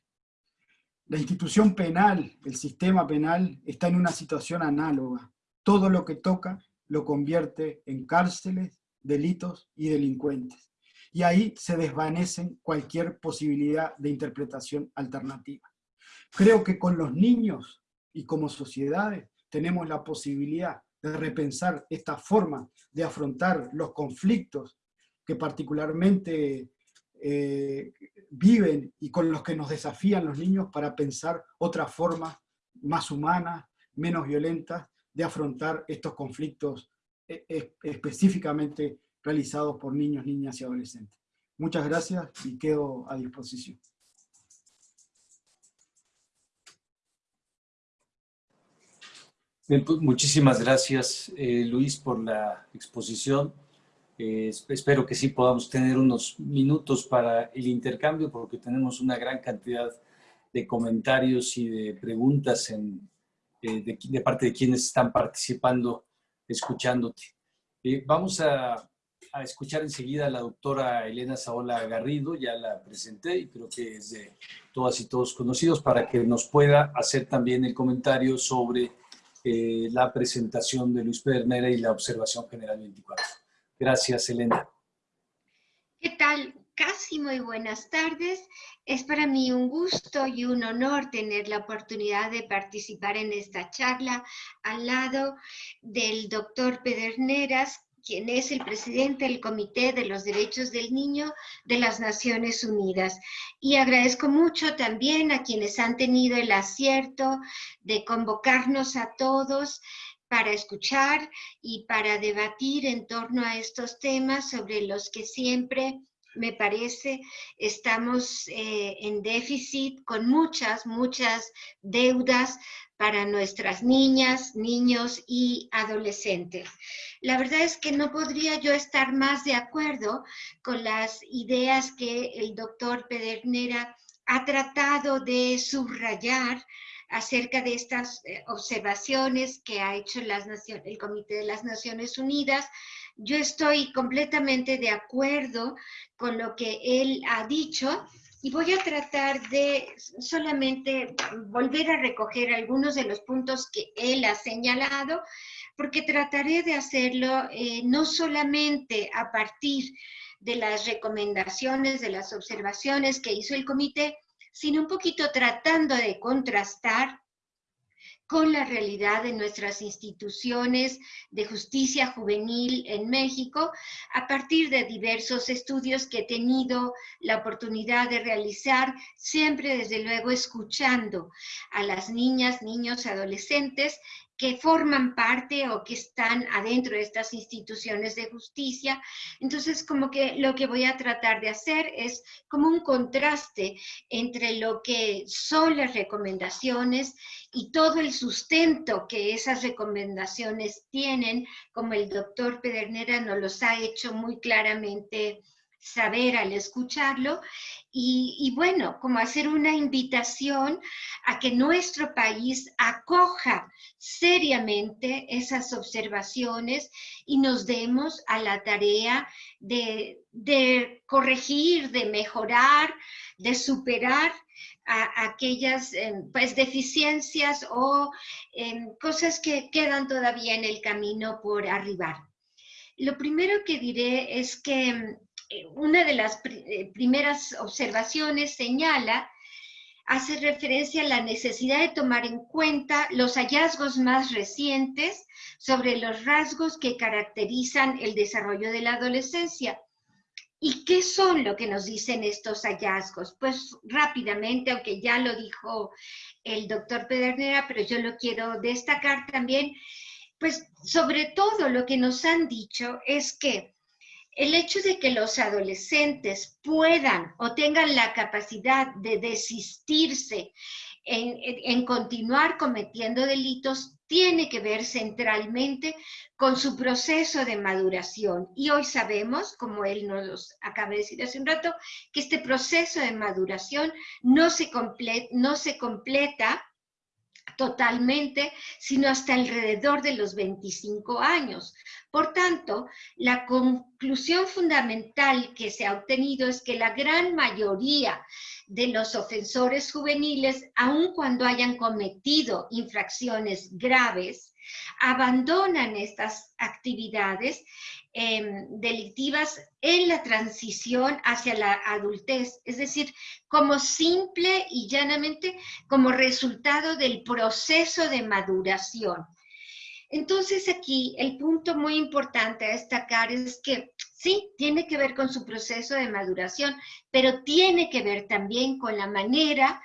La institución penal, el sistema penal, está en una situación análoga. Todo lo que toca lo convierte en cárceles, delitos y delincuentes. Y ahí se desvanecen cualquier posibilidad de interpretación alternativa. Creo que con los niños y como sociedades tenemos la posibilidad de repensar esta forma de afrontar los conflictos que particularmente eh, viven y con los que nos desafían los niños para pensar otra forma más humana, menos violenta de afrontar estos conflictos eh, específicamente realizados por niños, niñas y adolescentes. Muchas gracias y quedo a disposición. Pues, muchísimas gracias, eh, Luis, por la exposición. Eh, espero que sí podamos tener unos minutos para el intercambio, porque tenemos una gran cantidad de comentarios y de preguntas en, eh, de, parte de quienes están participando, escuchándote. vamos a, escuchar enseguida a la doctora Elena Saola Garrido, ya la presenté y creo que es de todas y todos conocidos, para que nos pueda hacer también el comentario sobre eh, la presentación de Luis Pedernera y la observación general 24. Gracias, Elena. ¿Qué tal? Casi muy buenas tardes. Es para mí un gusto y un honor tener la oportunidad de participar en esta charla al lado del doctor Pederneras, quien es el presidente del Comité de los Derechos del Niño de las Naciones Unidas. Y agradezco mucho también a quienes han tenido el acierto de convocarnos a todos para escuchar y para debatir en torno a estos temas sobre los que siempre me parece, estamos eh, en déficit con muchas, muchas deudas para nuestras niñas, niños y adolescentes. La verdad es que no podría yo estar más de acuerdo con las ideas que el doctor Pedernera ha tratado de subrayar acerca de estas eh, observaciones que ha hecho el Comité de las Naciones Unidas. Yo estoy completamente de acuerdo con lo que él ha dicho y voy a tratar de solamente volver a recoger algunos de los puntos que él ha señalado, porque trataré de hacerlo eh, no solamente a partir de las recomendaciones, de las observaciones que hizo el comité, sino un poquito tratando de contrastar con la realidad de nuestras instituciones de justicia juvenil en México a partir de diversos estudios que he tenido la oportunidad de realizar, siempre desde luego escuchando a las niñas, niños, adolescentes que forman parte o que están adentro de estas instituciones de justicia. Entonces, como que lo que voy a tratar de hacer es como un contraste entre lo que son las recomendaciones y todo el sustento que esas recomendaciones tienen, como el doctor Pedernera nos los ha hecho muy claramente saber al escucharlo y, bueno, como hacer una invitación a que nuestro país acoja seriamente esas observaciones y nos demos a la tarea de, corregir, de mejorar, de superar aquellas em, pues, deficiencias o em, cosas que quedan todavía en el camino por arribar. Lo primero que diré es que eh, una de las eh, primeras observaciones señala, hace referencia a la necesidad de tomar en cuenta los hallazgos más recientes sobre los rasgos que caracterizan el desarrollo de la adolescencia. ¿Y qué son lo que nos dicen estos hallazgos? Pues rápidamente, aunque ya lo dijo el doctor Pedernera, pero yo lo quiero destacar también, pues sobre todo lo que nos han dicho es que el hecho de que los adolescentes puedan o tengan la capacidad de desistirse en, continuar cometiendo delitos tiene que ver centralmente con su proceso de maduración. Y hoy sabemos, como él nos acaba de decir hace un rato, que este proceso de maduración no se, no se completa totalmente, sino hasta alrededor de los 25 años. Por tanto, la conclusión fundamental que se ha obtenido es que la gran mayoría de los ofensores juveniles, aun cuando hayan cometido infracciones graves, abandonan estas actividades em, delictivas en la transición hacia la adultez, es decir, como simple y llanamente como resultado del proceso de maduración. Entonces aquí el punto muy importante a destacar es que sí, tiene que ver con su proceso de maduración, pero tiene que ver también con la manera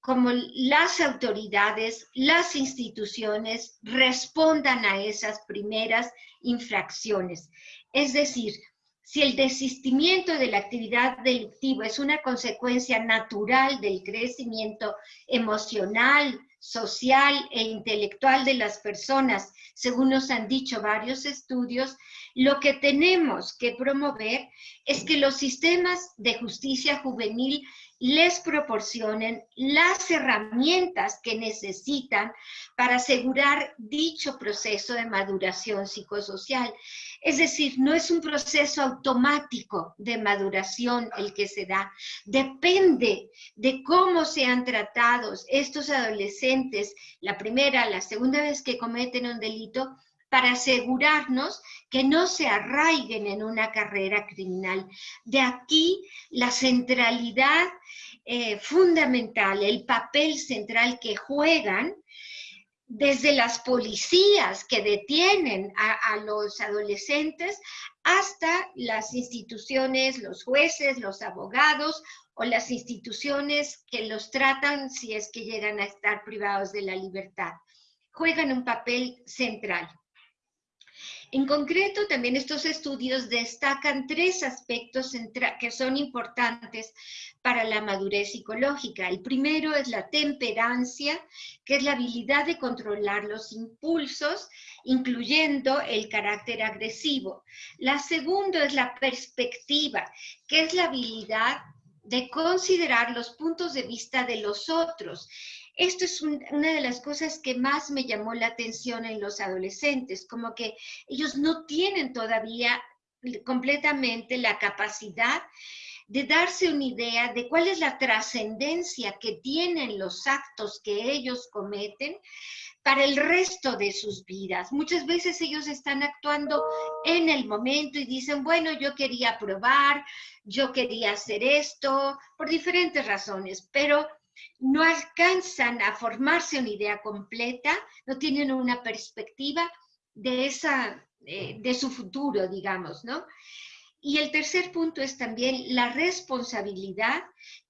como las autoridades, las instituciones respondan a esas primeras infracciones. Es decir, si el desistimiento de la actividad delictiva es una consecuencia natural del crecimiento emocional, social e intelectual de las personas, según nos han dicho varios estudios, lo que tenemos que promover es que los sistemas de justicia juvenil les proporcionen las herramientas que necesitan para asegurar dicho proceso de maduración psicosocial. Es decir, no es un proceso automático de maduración el que se da. Depende de cómo sean tratados estos adolescentes la primera, la segunda vez que cometen un delito, para asegurarnos que no se arraiguen en una carrera criminal. De aquí la centralidad eh, fundamental, el papel central que juegan desde las policías que detienen a, los adolescentes hasta las instituciones, los jueces, los abogados o las instituciones que los tratan si es que llegan a estar privados de la libertad. Juegan un papel central. En concreto, también estos estudios destacan tres aspectos que son importantes para la madurez psicológica. El primero es la temperancia, que es la habilidad de controlar los impulsos, incluyendo el carácter agresivo. La segunda es la perspectiva, que es la habilidad de considerar los puntos de vista de los otros esto es una de las cosas que más me llamó la atención en los adolescentes, como que ellos no tienen todavía completamente la capacidad de darse una idea de cuál es la trascendencia que tienen los actos que ellos cometen para el resto de sus vidas. Muchas veces ellos están actuando en el momento y dicen, bueno, yo quería probar, yo quería hacer esto, por diferentes razones, pero no alcanzan a formarse una idea completa, no tienen una perspectiva de, esa, eh, de su futuro, digamos, ¿no? Y el tercer punto es también la responsabilidad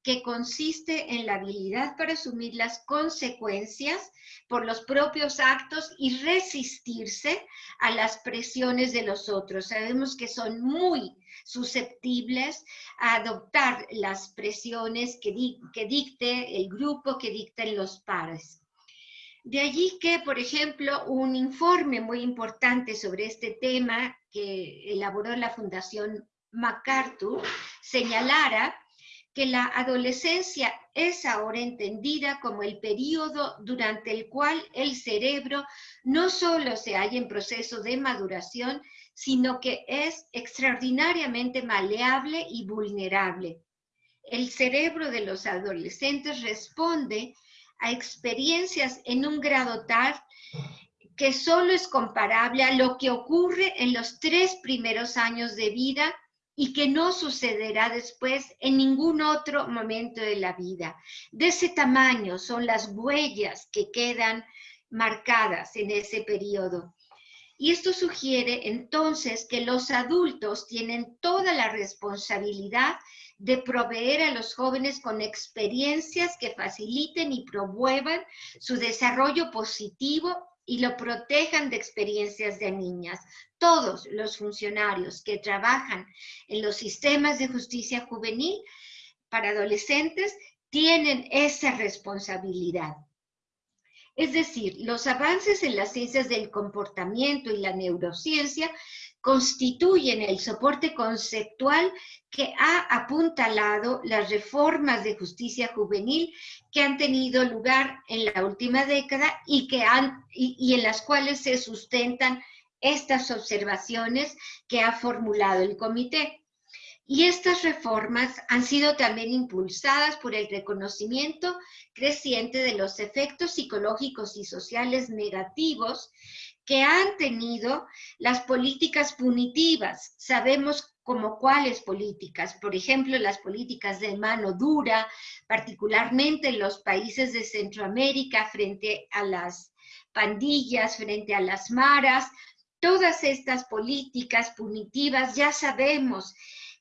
que consiste en la habilidad para asumir las consecuencias por los propios actos y resistirse a las presiones de los otros. Sabemos que son muy susceptibles a adoptar las presiones que, que dicte el grupo, que dicten los pares. De allí que, por ejemplo, un informe muy importante sobre este tema que elaboró la Fundación MacArthur señalara que la adolescencia es ahora entendida como el periodo durante el cual el cerebro no solo se halla en proceso de maduración, sino que es extraordinariamente maleable y vulnerable. El cerebro de los adolescentes responde a experiencias en un grado tal que solo es comparable a lo que ocurre en los tres primeros años de vida y que no sucederá después en ningún otro momento de la vida. De ese tamaño son las huellas que quedan marcadas en ese periodo. Y esto sugiere entonces que los adultos tienen toda la responsabilidad de proveer a los jóvenes con experiencias que faciliten y promuevan su desarrollo positivo y lo protejan de experiencias de niñas. Todos los funcionarios que trabajan en los sistemas de justicia juvenil para adolescentes tienen esa responsabilidad. Es decir, los avances en las ciencias del comportamiento y la neurociencia constituyen el soporte conceptual que ha apuntalado las reformas de justicia juvenil que han tenido lugar en la última década y, que han, y, en las cuales se sustentan estas observaciones que ha formulado el comité. Y estas reformas han sido también impulsadas por el reconocimiento creciente de los efectos psicológicos y sociales negativos que han tenido las políticas punitivas. Sabemos como cuáles políticas, por ejemplo, las políticas de mano dura, particularmente en los países de Centroamérica frente a las pandillas, frente a las maras, todas estas políticas punitivas ya sabemos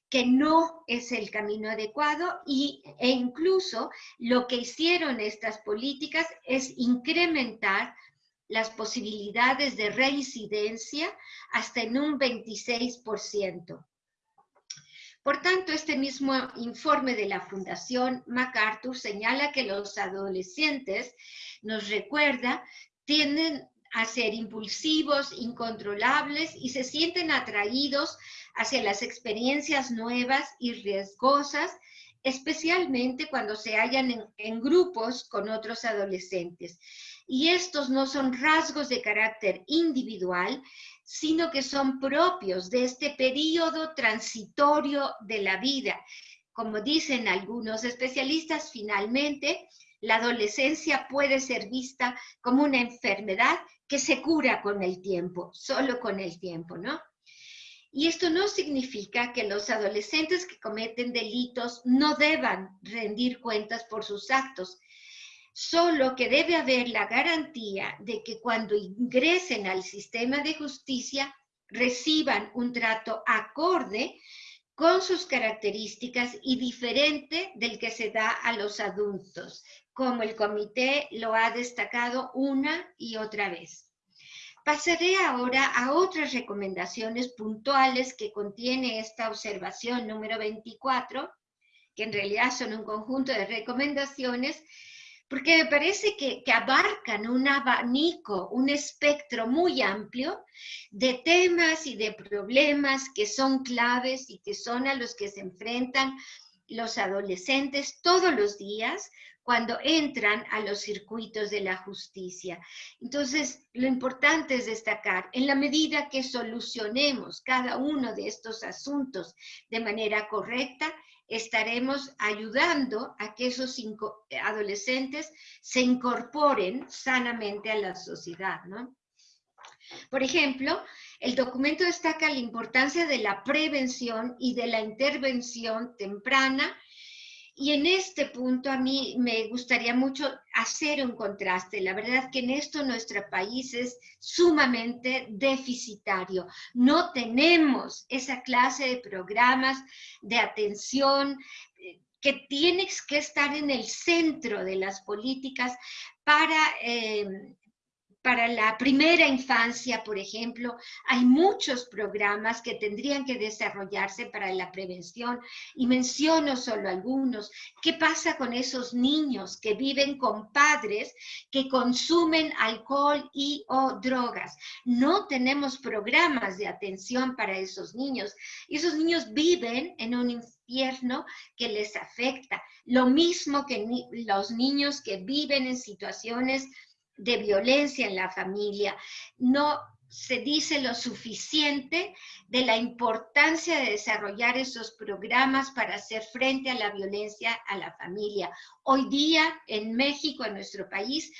que no es el camino adecuado y, e incluso lo que hicieron estas políticas es incrementar las posibilidades de reincidencia hasta en un 26%. Por tanto, este mismo informe de la Fundación MacArthur señala que los adolescentes, nos recuerda, tienden a ser impulsivos, incontrolables y se sienten atraídos hacia las experiencias nuevas y riesgosas, especialmente cuando se hallan en, grupos con otros adolescentes y estos no son rasgos de carácter individual, sino que son propios de este periodo transitorio de la vida. Como dicen algunos especialistas, finalmente, la adolescencia puede ser vista como una enfermedad que se cura con el tiempo, solo con el tiempo, ¿no? Y esto no significa que los adolescentes que cometen delitos no deban rendir cuentas por sus actos, solo que debe haber la garantía de que cuando ingresen al sistema de justicia reciban un trato acorde con sus características y diferente del que se da a los adultos, como el comité lo ha destacado una y otra vez. Pasaré ahora a otras recomendaciones puntuales que contiene esta observación número 24, que en realidad son un conjunto de recomendaciones porque me parece que, abarcan un abanico, un espectro muy amplio de temas y de problemas que son claves y que son a los que se enfrentan los adolescentes todos los días cuando entran a los circuitos de la justicia. Entonces, lo importante es destacar, en la medida que solucionemos cada uno de estos asuntos de manera correcta, estaremos ayudando a que esos adolescentes se incorporen sanamente a la sociedad, ¿no? Por ejemplo, el documento destaca la importancia de la prevención y de la intervención temprana y en este punto a mí me gustaría mucho hacer un contraste. La verdad que en esto nuestro país es sumamente deficitario. No tenemos esa clase de programas de atención eh, que tienes que estar en el centro de las políticas para eh, para la primera infancia, por ejemplo, hay muchos programas que tendrían que desarrollarse para la prevención y menciono solo algunos. ¿Qué pasa con esos niños que viven con padres que consumen alcohol y o drogas? No tenemos programas de atención para esos niños. Y esos niños viven en un infierno que les afecta. Lo mismo que los niños que viven en situaciones de violencia en la familia. No se dice lo suficiente de la importancia de desarrollar esos programas para hacer frente a la violencia a la familia. Hoy día en México, en nuestro país,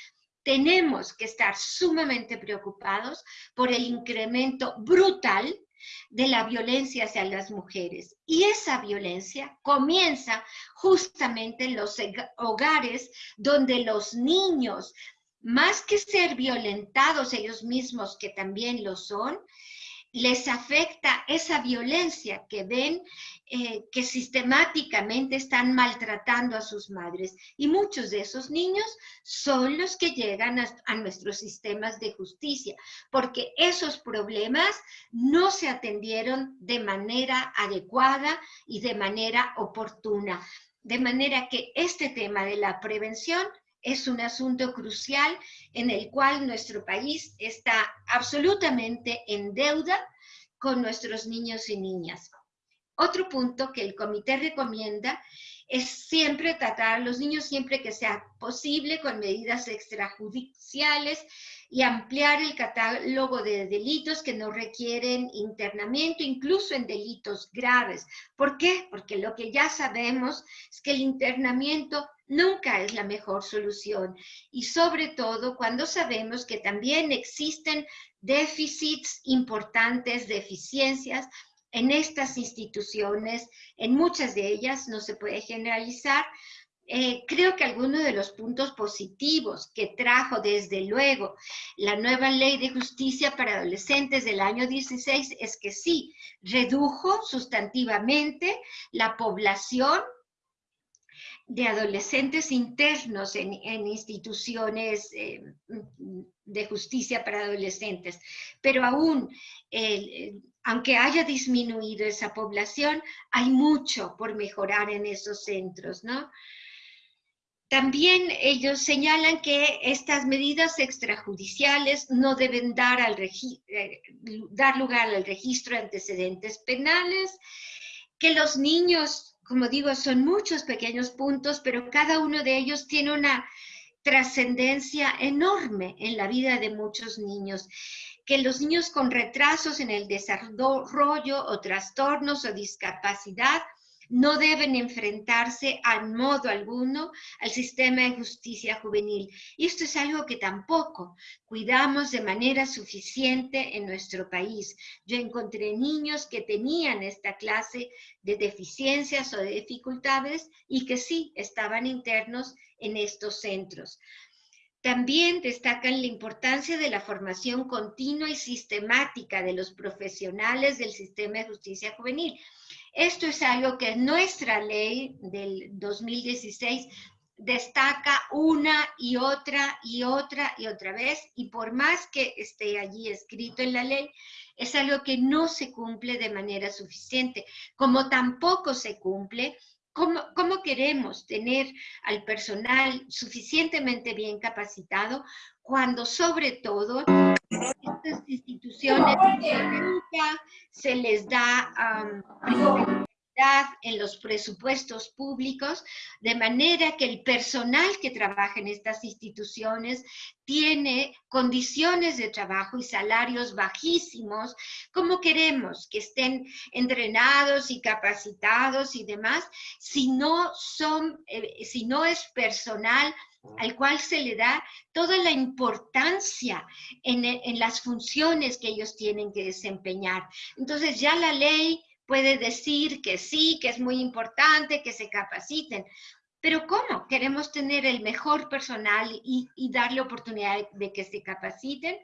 tenemos que estar sumamente preocupados por el incremento brutal de la violencia hacia las mujeres. Y esa violencia comienza justamente en los hogares donde los niños más que ser violentados ellos mismos, que también lo son, les afecta esa violencia que ven eh, que sistemáticamente están maltratando a sus madres. Y muchos de esos niños son los que llegan a, a nuestros sistemas de justicia, porque esos problemas no se atendieron de manera adecuada y de manera oportuna. De manera que este tema de la prevención es un asunto crucial en el cual nuestro país está absolutamente en deuda con nuestros niños y niñas. Otro punto que el comité recomienda es siempre tratar a los niños siempre que sea posible con medidas extrajudiciales y ampliar el catálogo de delitos que no requieren internamiento, incluso en delitos graves. ¿Por qué? Porque lo que ya sabemos es que el internamiento nunca es la mejor solución. Y sobre todo cuando sabemos que también existen déficits importantes, deficiencias en estas instituciones, en muchas de ellas no se puede generalizar, eh, creo que algunos de los puntos positivos que trajo desde luego la nueva ley de justicia para adolescentes del año 16 es que sí, redujo sustantivamente la población de adolescentes internos en, instituciones eh, de justicia para adolescentes, pero aún, aunque haya disminuido esa población, hay mucho por mejorar en esos centros, ¿no? También ellos señalan que estas medidas extrajudiciales no deben dar, al eh, dar lugar al registro de antecedentes penales, que los niños, como digo, son muchos pequeños puntos, pero cada uno de ellos tiene una trascendencia enorme en la vida de muchos niños. Que los niños con retrasos en el desarrollo o trastornos o discapacidad no deben enfrentarse al modo alguno al sistema de justicia juvenil. Y esto es algo que tampoco cuidamos de manera suficiente en nuestro país. Yo encontré niños que tenían esta clase de deficiencias o de dificultades y que sí estaban internos en estos centros. También destacan la importancia de la formación continua y sistemática de los profesionales del sistema de justicia juvenil. Esto es algo que nuestra ley del 2016 destaca una y otra y otra y otra vez, y por más que esté allí escrito en la ley, es algo que no se cumple de manera suficiente, como tampoco se cumple ¿Cómo, ¿Cómo, queremos tener al personal suficientemente bien capacitado cuando sobre todo estas instituciones se les da en los presupuestos públicos, de manera que el personal que trabaja en estas instituciones tiene condiciones de trabajo y salarios bajísimos, como queremos que estén entrenados y capacitados y demás, si no, son, eh, si no es personal al cual se le da toda la importancia en, en, las funciones que ellos tienen que desempeñar. Entonces ya la ley puede decir que sí, que es muy importante que se capaciten, pero ¿cómo? Queremos tener el mejor personal y, darle oportunidad de que se capaciten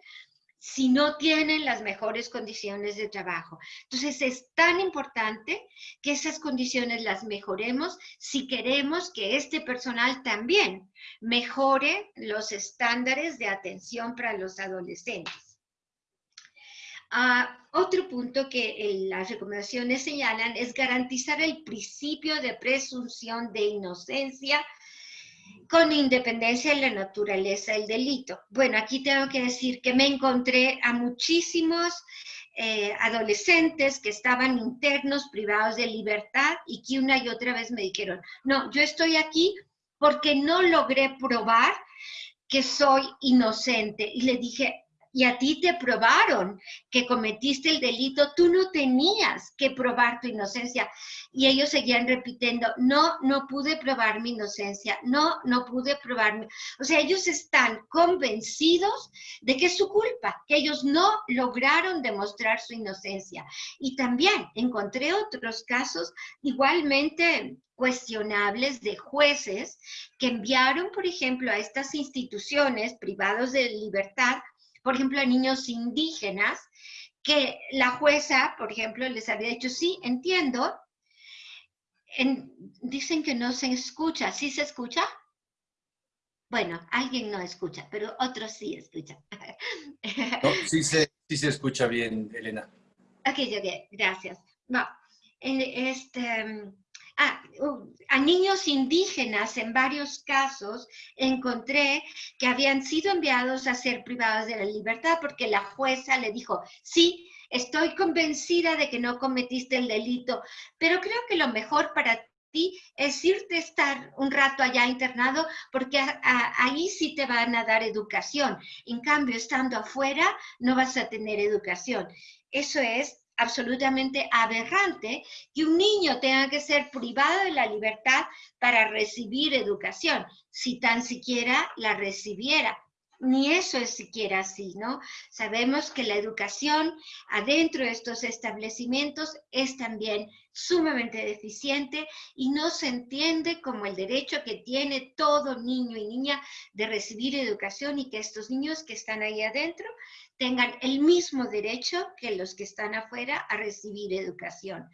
si no tienen las mejores condiciones de trabajo. Entonces es tan importante que esas condiciones las mejoremos si queremos que este personal también mejore los estándares de atención para los adolescentes. Otro punto que las recomendaciones señalan es garantizar el principio de presunción de inocencia con independencia de la naturaleza del delito. Bueno, aquí tengo que decir que me encontré a muchísimos eh, adolescentes que estaban internos, privados de libertad, y que una y otra vez me dijeron, no, yo estoy aquí porque no logré probar que soy inocente. Y le dije, y a ti te probaron que cometiste el delito, tú no tenías que probar tu inocencia. Y ellos seguían repitiendo, no, no pude probar mi inocencia, no, no pude probar mi... O sea, ellos están convencidos de que es su culpa, que ellos no lograron demostrar su inocencia. Y también encontré otros casos igualmente cuestionables de jueces que enviaron, por ejemplo, a estas instituciones privados de libertad por ejemplo, a niños indígenas, que la jueza, por ejemplo, les había dicho, sí, entiendo, dicen que no se escucha, ¿sí se escucha? Bueno, alguien no escucha, pero otros sí escuchan. sí, se, sí se escucha bien, Elena. Ok, ok, gracias. No, este, A niños indígenas en varios casos encontré que habían sido enviados a ser privados de la libertad porque la jueza le dijo, sí, estoy convencida de que no cometiste el delito, pero creo que lo mejor para ti es irte a estar un rato allá internado porque ahí sí te van a dar educación. En cambio, estando afuera no vas a tener educación. Eso es absolutamente aberrante que un niño tenga que ser privado de la libertad para recibir educación, si tan siquiera la recibiera. Ni eso es siquiera así, ¿no? Sabemos que la educación adentro de estos establecimientos es también sumamente deficiente y no se entiende como el derecho que tiene todo niño y niña de recibir educación y que estos niños que están ahí adentro tengan el mismo derecho que los que están afuera a recibir educación.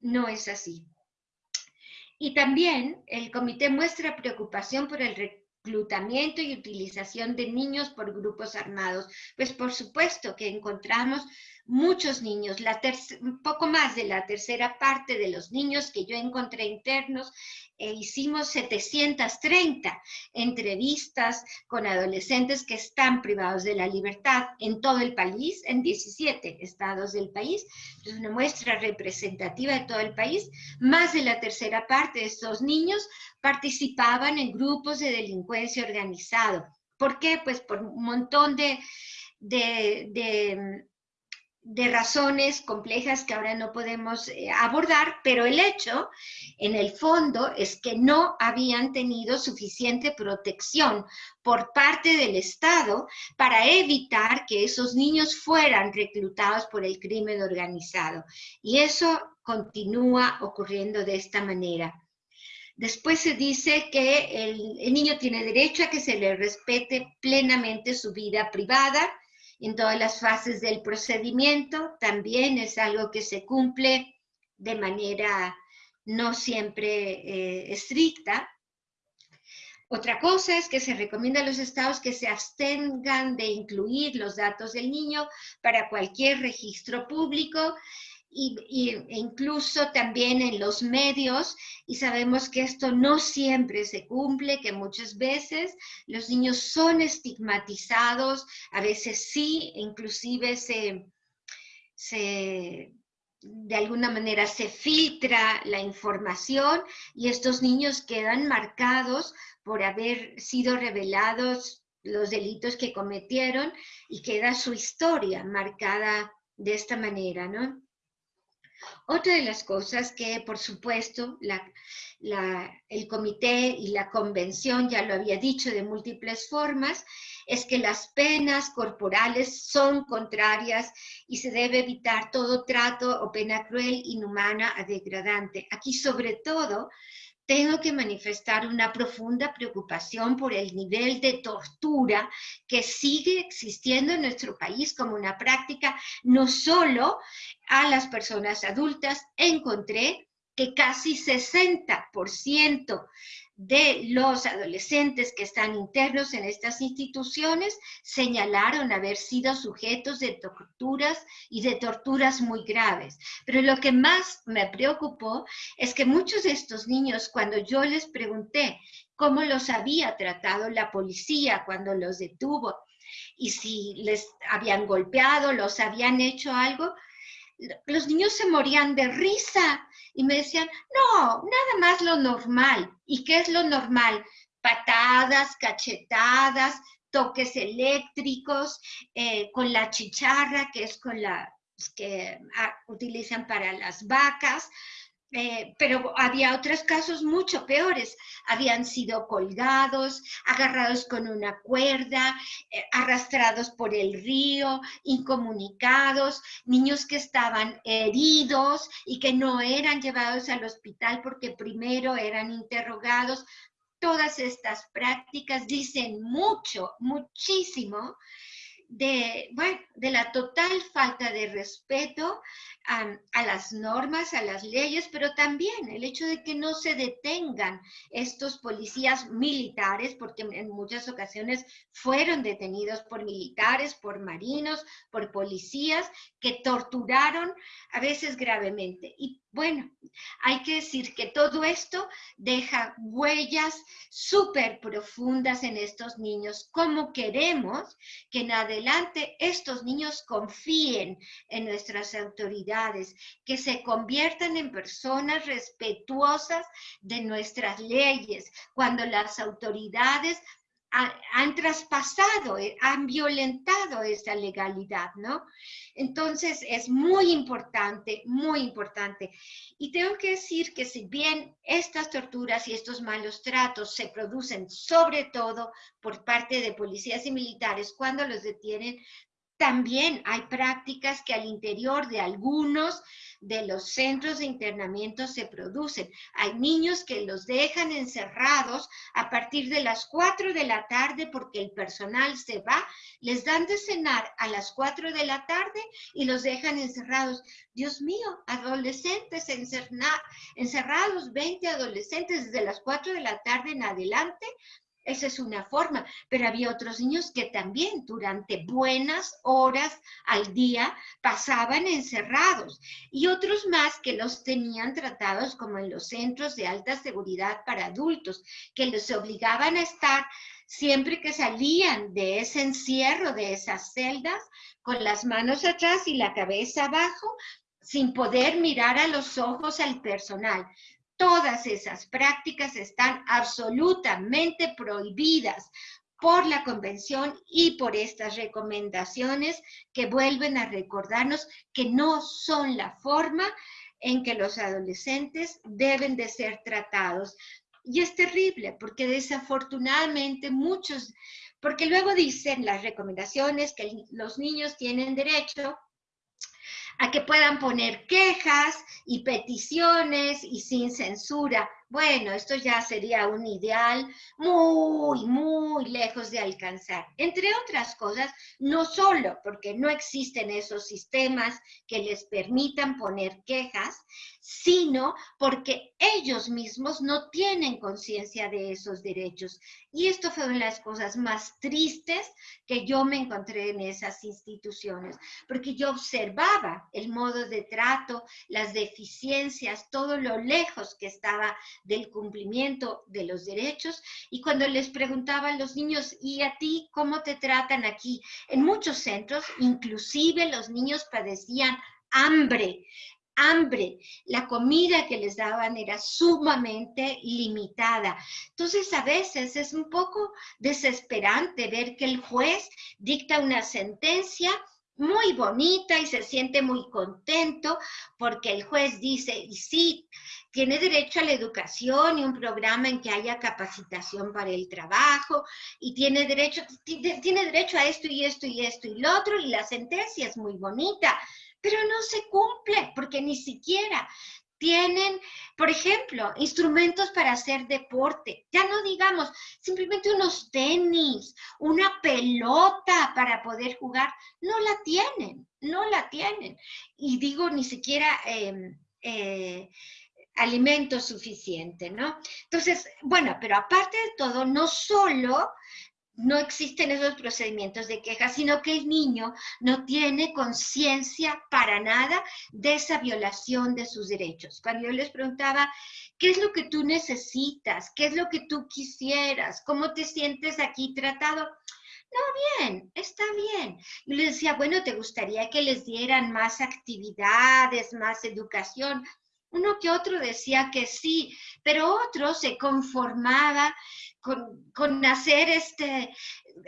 No es así. Y también el comité muestra preocupación por el reclutamiento y utilización de niños por grupos armados. Pues por supuesto que encontramos muchos niños, poco más de la tercera parte de los niños que yo encontré internos, e hicimos 730 entrevistas con adolescentes que están privados de la libertad en todo el país, en 17 estados del país, es una muestra representativa de todo el país. Más de la tercera parte de estos niños participaban en grupos de delincuencia organizado. ¿Por qué? Pues por un montón de de razones complejas que ahora no podemos eh, abordar, pero el hecho, en el fondo, es que no habían tenido suficiente protección por parte del Estado para evitar que esos niños fueran reclutados por el crimen organizado. Y eso continúa ocurriendo de esta manera. Después se dice que el, el niño tiene derecho a que se le respete plenamente su vida privada, en todas las fases del procedimiento, también es algo que se cumple de manera no siempre eh, estricta. Otra cosa es que se recomienda a los estados que se abstengan de incluir los datos del niño para cualquier registro público y, e incluso también en los medios, y sabemos que esto no siempre se cumple, que muchas veces los niños son estigmatizados, a veces sí, inclusive se, se de alguna manera se filtra la información y estos niños quedan marcados por haber sido revelados los delitos que cometieron y queda su historia marcada de esta manera, ¿no? Otra de las cosas que, por supuesto, el comité y la convención ya lo había dicho de múltiples formas, es que las penas corporales son contrarias y se debe evitar todo trato o pena cruel, inhumana o degradante. Aquí, sobre todo, tengo que manifestar una profunda preocupación por el nivel de tortura que sigue existiendo en nuestro país como una práctica, no solo a las personas adultas. Encontré que casi 60% de los adolescentes que están internos en estas instituciones señalaron haber sido sujetos de torturas y de torturas muy graves. Pero lo que más me preocupó es que muchos de estos niños, cuando yo les pregunté cómo los había tratado la policía cuando los detuvo y si les habían golpeado, los habían hecho algo, los niños se morían de risa y me decían, no, nada más lo normal. ¿Y qué es lo normal? Patadas, cachetadas, toques eléctricos, eh, con la chicharra, que es con la que ah, utilizan para las vacas, eh, pero había otros casos mucho peores. Habían sido colgados, agarrados con una cuerda, eh, arrastrados por el río, incomunicados, niños que estaban heridos y que no eran llevados al hospital porque primero eran interrogados. Todas estas prácticas dicen mucho, muchísimo de, bueno, de la total falta de respeto a, las normas, a las leyes, pero también el hecho de que no se detengan estos policías militares, porque en muchas ocasiones fueron detenidos por militares, por marinos, por policías que torturaron a veces gravemente. Y bueno, hay que decir que todo esto deja huellas súper profundas en estos niños. ¿Cómo queremos que en adelante estos niños confíen en nuestras autoridades, que se conviertan en personas respetuosas de nuestras leyes, cuando las autoridades han traspasado, eh, han violentado esa legalidad, ¿no? Entonces es muy importante, muy importante. Y tengo que decir que si bien estas torturas y estos malos tratos se producen sobre todo por parte de policías y militares cuando los detienen, también hay prácticas que al interior de algunos de los centros de internamiento se producen. Hay niños que los dejan encerrados a partir de las 4 de la tarde porque el personal se va, les dan de cenar a las 4 de la tarde y los dejan encerrados. Dios mío, adolescentes encerrados, 20 adolescentes desde las 4 de la tarde en adelante, esa es una forma, pero había otros niños que también durante buenas horas al día pasaban encerrados y otros más que los tenían tratados como en los centros de alta seguridad para adultos, que los obligaban a estar siempre que salían de ese encierro, de esas celdas, con las manos atrás y la cabeza abajo, sin poder mirar a los ojos al personal. Todas esas prácticas están absolutamente prohibidas por la convención y por estas recomendaciones que vuelven a recordarnos que no son la forma en que los adolescentes deben de ser tratados. Y es terrible porque desafortunadamente muchos, porque luego dicen las recomendaciones que los niños tienen derecho a que puedan poner quejas y peticiones y sin censura. Bueno, esto ya sería un ideal muy, muy lejos de alcanzar. Entre otras cosas, no solo porque no existen esos sistemas que les permitan poner quejas, sino porque ellos mismos no tienen conciencia de esos derechos. Y esto fue una de las cosas más tristes que yo me encontré en esas instituciones, porque yo observaba el modo de trato, las deficiencias, todo lo lejos que estaba del cumplimiento de los derechos. Y cuando les preguntaba a los niños, ¿y a ti cómo te tratan aquí? En muchos centros, inclusive los niños padecían hambre, hambre. La comida que les daban era sumamente limitada. Entonces, a veces es un poco desesperante ver que el juez dicta una sentencia muy bonita y se siente muy contento porque el juez dice, sí, tiene derecho a la educación y un programa en que haya capacitación para el trabajo y tiene derecho, tiene derecho a esto y esto y esto y lo otro y la sentencia es muy bonita, pero no se cumple porque ni siquiera tienen, por ejemplo, instrumentos para hacer deporte. Ya no digamos simplemente unos tenis, una pelota para poder jugar. No la tienen, no la tienen. Y digo, ni siquiera em, eh, alimento suficiente, ¿no? Entonces, bueno, pero aparte de todo, no solo no existen esos procedimientos de queja, sino que el niño no tiene conciencia para nada de esa violación de sus derechos. Cuando yo les preguntaba, ¿qué es lo que tú necesitas? ¿Qué es lo que tú quisieras? ¿Cómo te sientes aquí tratado? No, bien, está bien. Y les decía, bueno, ¿te gustaría que les dieran más actividades, más educación? Uno que otro decía que sí, pero otro se conformaba con, hacer este,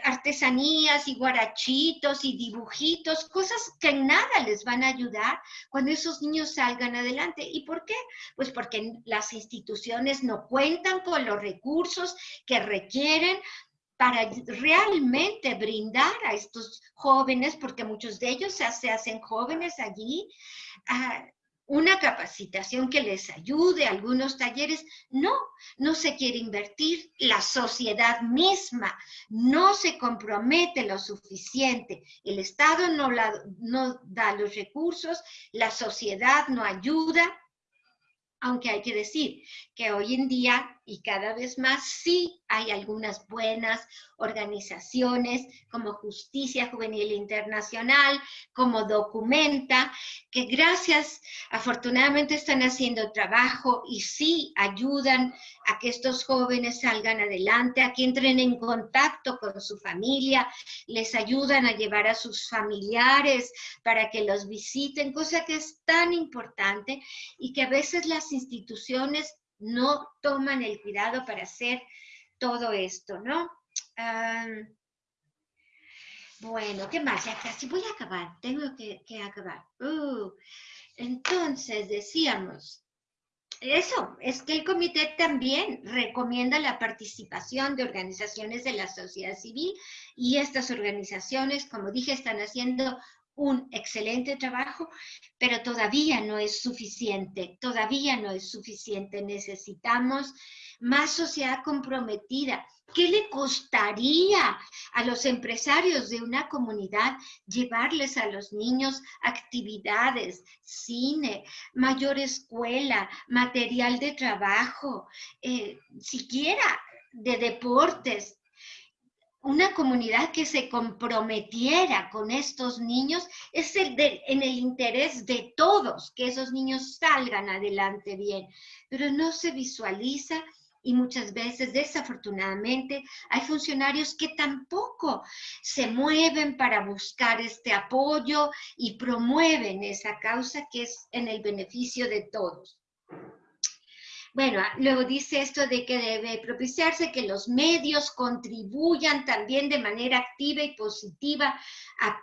artesanías y guarachitos y dibujitos, cosas que en nada les van a ayudar cuando esos niños salgan adelante. ¿Y por qué? Pues porque las instituciones no cuentan con los recursos que requieren para realmente brindar a estos jóvenes, porque muchos de ellos se, hacen jóvenes allí, ah, una capacitación que les ayude, algunos talleres. No, no se quiere invertir. La sociedad misma no se compromete lo suficiente. El Estado no, no da los recursos, la sociedad no ayuda. Aunque hay que decir que hoy en día y cada vez más sí hay algunas buenas organizaciones como Justicia Juvenil Internacional, como Documenta, que gracias, afortunadamente están haciendo trabajo y sí ayudan a que estos jóvenes salgan adelante, a que entren en contacto con su familia, les ayudan a llevar a sus familiares para que los visiten, cosa que es tan importante y que a veces las instituciones no toman el cuidado para hacer todo esto, ¿no? bueno, ¿qué más? Ya casi voy a acabar, tengo que, acabar. Uh, entonces, decíamos, eso, es que el comité también recomienda la participación de organizaciones de la sociedad civil y estas organizaciones, como dije, están haciendo un excelente trabajo, pero todavía no es suficiente, todavía no es suficiente. Necesitamos más sociedad comprometida. ¿Qué le costaría a los empresarios de una comunidad llevarles a los niños actividades, cine, mayor escuela, material de trabajo, eh, siquiera de deportes, una comunidad que se comprometiera con estos niños es el en el interés de todos, que esos niños salgan adelante bien, pero no se visualiza y muchas veces, desafortunadamente, hay funcionarios que tampoco se mueven para buscar este apoyo y promueven esa causa que es en el beneficio de todos. Bueno, ah, luego dice esto de que debe propiciarse que los medios contribuyan también de manera activa y positiva a,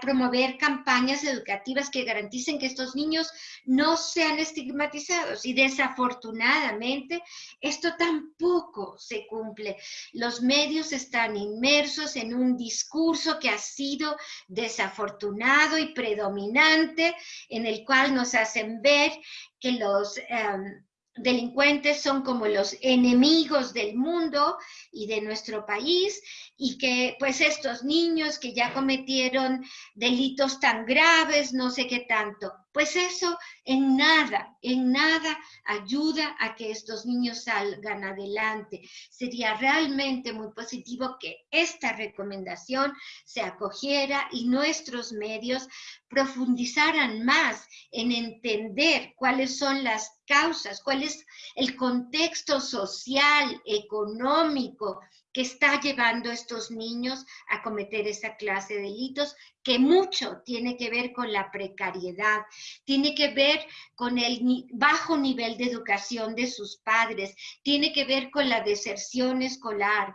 promover campañas educativas que garanticen que estos niños no sean estigmatizados. Y desafortunadamente esto tampoco se cumple. Los medios están inmersos en un discurso que ha sido desafortunado y predominante, en el cual nos hacen ver que los... Em, delincuentes son como los enemigos del mundo y de nuestro país y que pues estos niños que ya cometieron delitos tan graves, no sé qué tanto, pues eso en nada, en nada ayuda a que estos niños salgan adelante. Sería realmente muy positivo que esta recomendación se acogiera y nuestros medios profundizaran más en entender cuáles son las causas, cuál es el contexto social, económico que está llevando a estos niños a cometer esa clase de delitos, que mucho tiene que ver con la precariedad, tiene que ver con el bajo nivel de educación de sus padres, tiene que ver con la deserción escolar.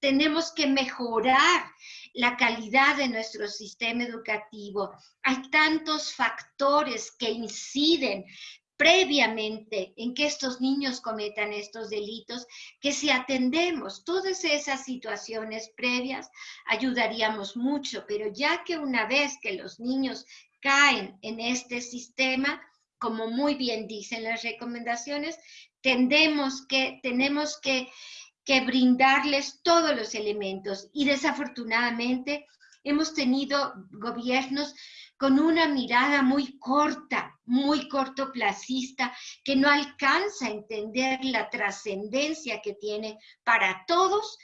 tenemos que mejorar la calidad de nuestro sistema educativo. Hay tantos factores que inciden previamente en que estos niños cometan estos delitos, que si atendemos todas esas situaciones previas, ayudaríamos mucho, pero ya que una vez que los niños caen en este sistema, como muy bien dicen las recomendaciones, tendemos que, tenemos que que brindarles todos los elementos. Y desafortunadamente hemos tenido gobiernos con una mirada muy corta, muy cortoplacista, que no alcanza a entender la trascendencia que tiene para todos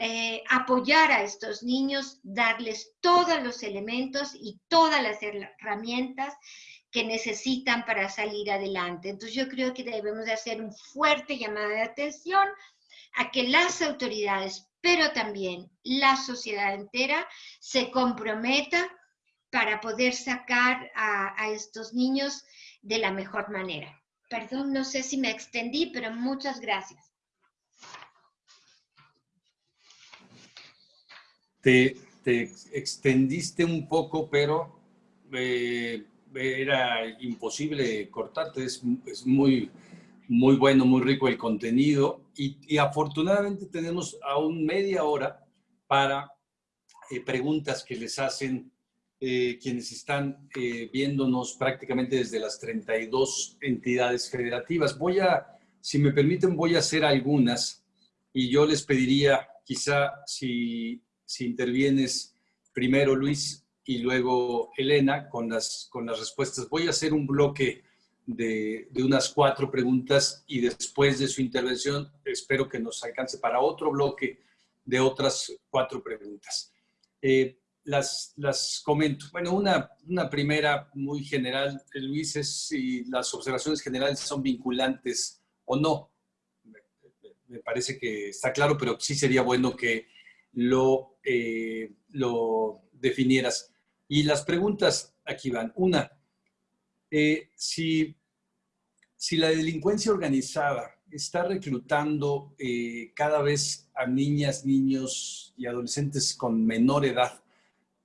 eh, apoyar a estos niños, darles todos los elementos y todas las herramientas que necesitan para salir adelante. Entonces yo creo que debemos de hacer un fuerte llamado de atención a que las autoridades, pero también la sociedad entera, se comprometa para poder sacar a, estos niños de la mejor manera. Perdón, no sé si me extendí, pero muchas gracias. Te, extendiste un poco, pero eh, era imposible cortarte, es, es muy, muy bueno, muy rico el contenido y, afortunadamente tenemos aún media hora para eh, preguntas que les hacen eh, quienes están eh, viéndonos prácticamente desde las 32 entidades federativas. Voy a, si me permiten, voy a hacer algunas y yo les pediría quizá si, si intervienes primero Luis y luego Elena con las, con las respuestas. Voy a hacer un bloque de, unas cuatro preguntas y después de su intervención espero que nos alcance para otro bloque de otras cuatro preguntas. Eh, las, las comento. Bueno, una, una primera muy general, Luis, es si las observaciones generales son vinculantes o no. Me, parece que está claro, pero sí sería bueno que lo, eh, lo definieras. Y las preguntas aquí van. Una, eh, si si la delincuencia organizada está reclutando eh, cada vez a niñas, niños y adolescentes con menor edad,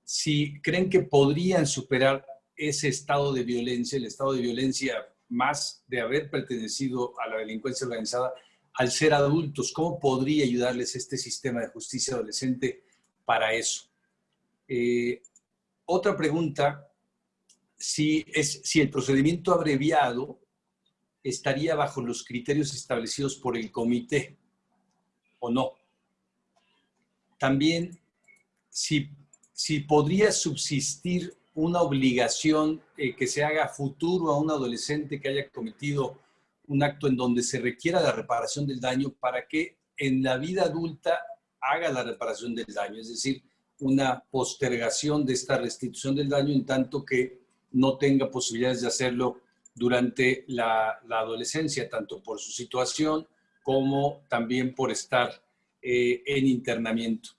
si creen que podrían superar ese estado de violencia, el estado de violencia más de haber pertenecido a la delincuencia organizada, al ser adultos, ¿cómo podría ayudarles este sistema de justicia adolescente para eso? Eh, otra pregunta, es, si el procedimiento abreviado estaría bajo los criterios establecidos por el comité o no. También, si, si podría subsistir una obligación eh, que se haga futuro a un adolescente que haya cometido un acto en donde se requiera la reparación del daño para que en la vida adulta haga la reparación del daño, es decir, una postergación de esta restitución del daño en tanto que no tenga posibilidades de hacerlo durante la, adolescencia, tanto por su situación como también por estar eh, en internamiento.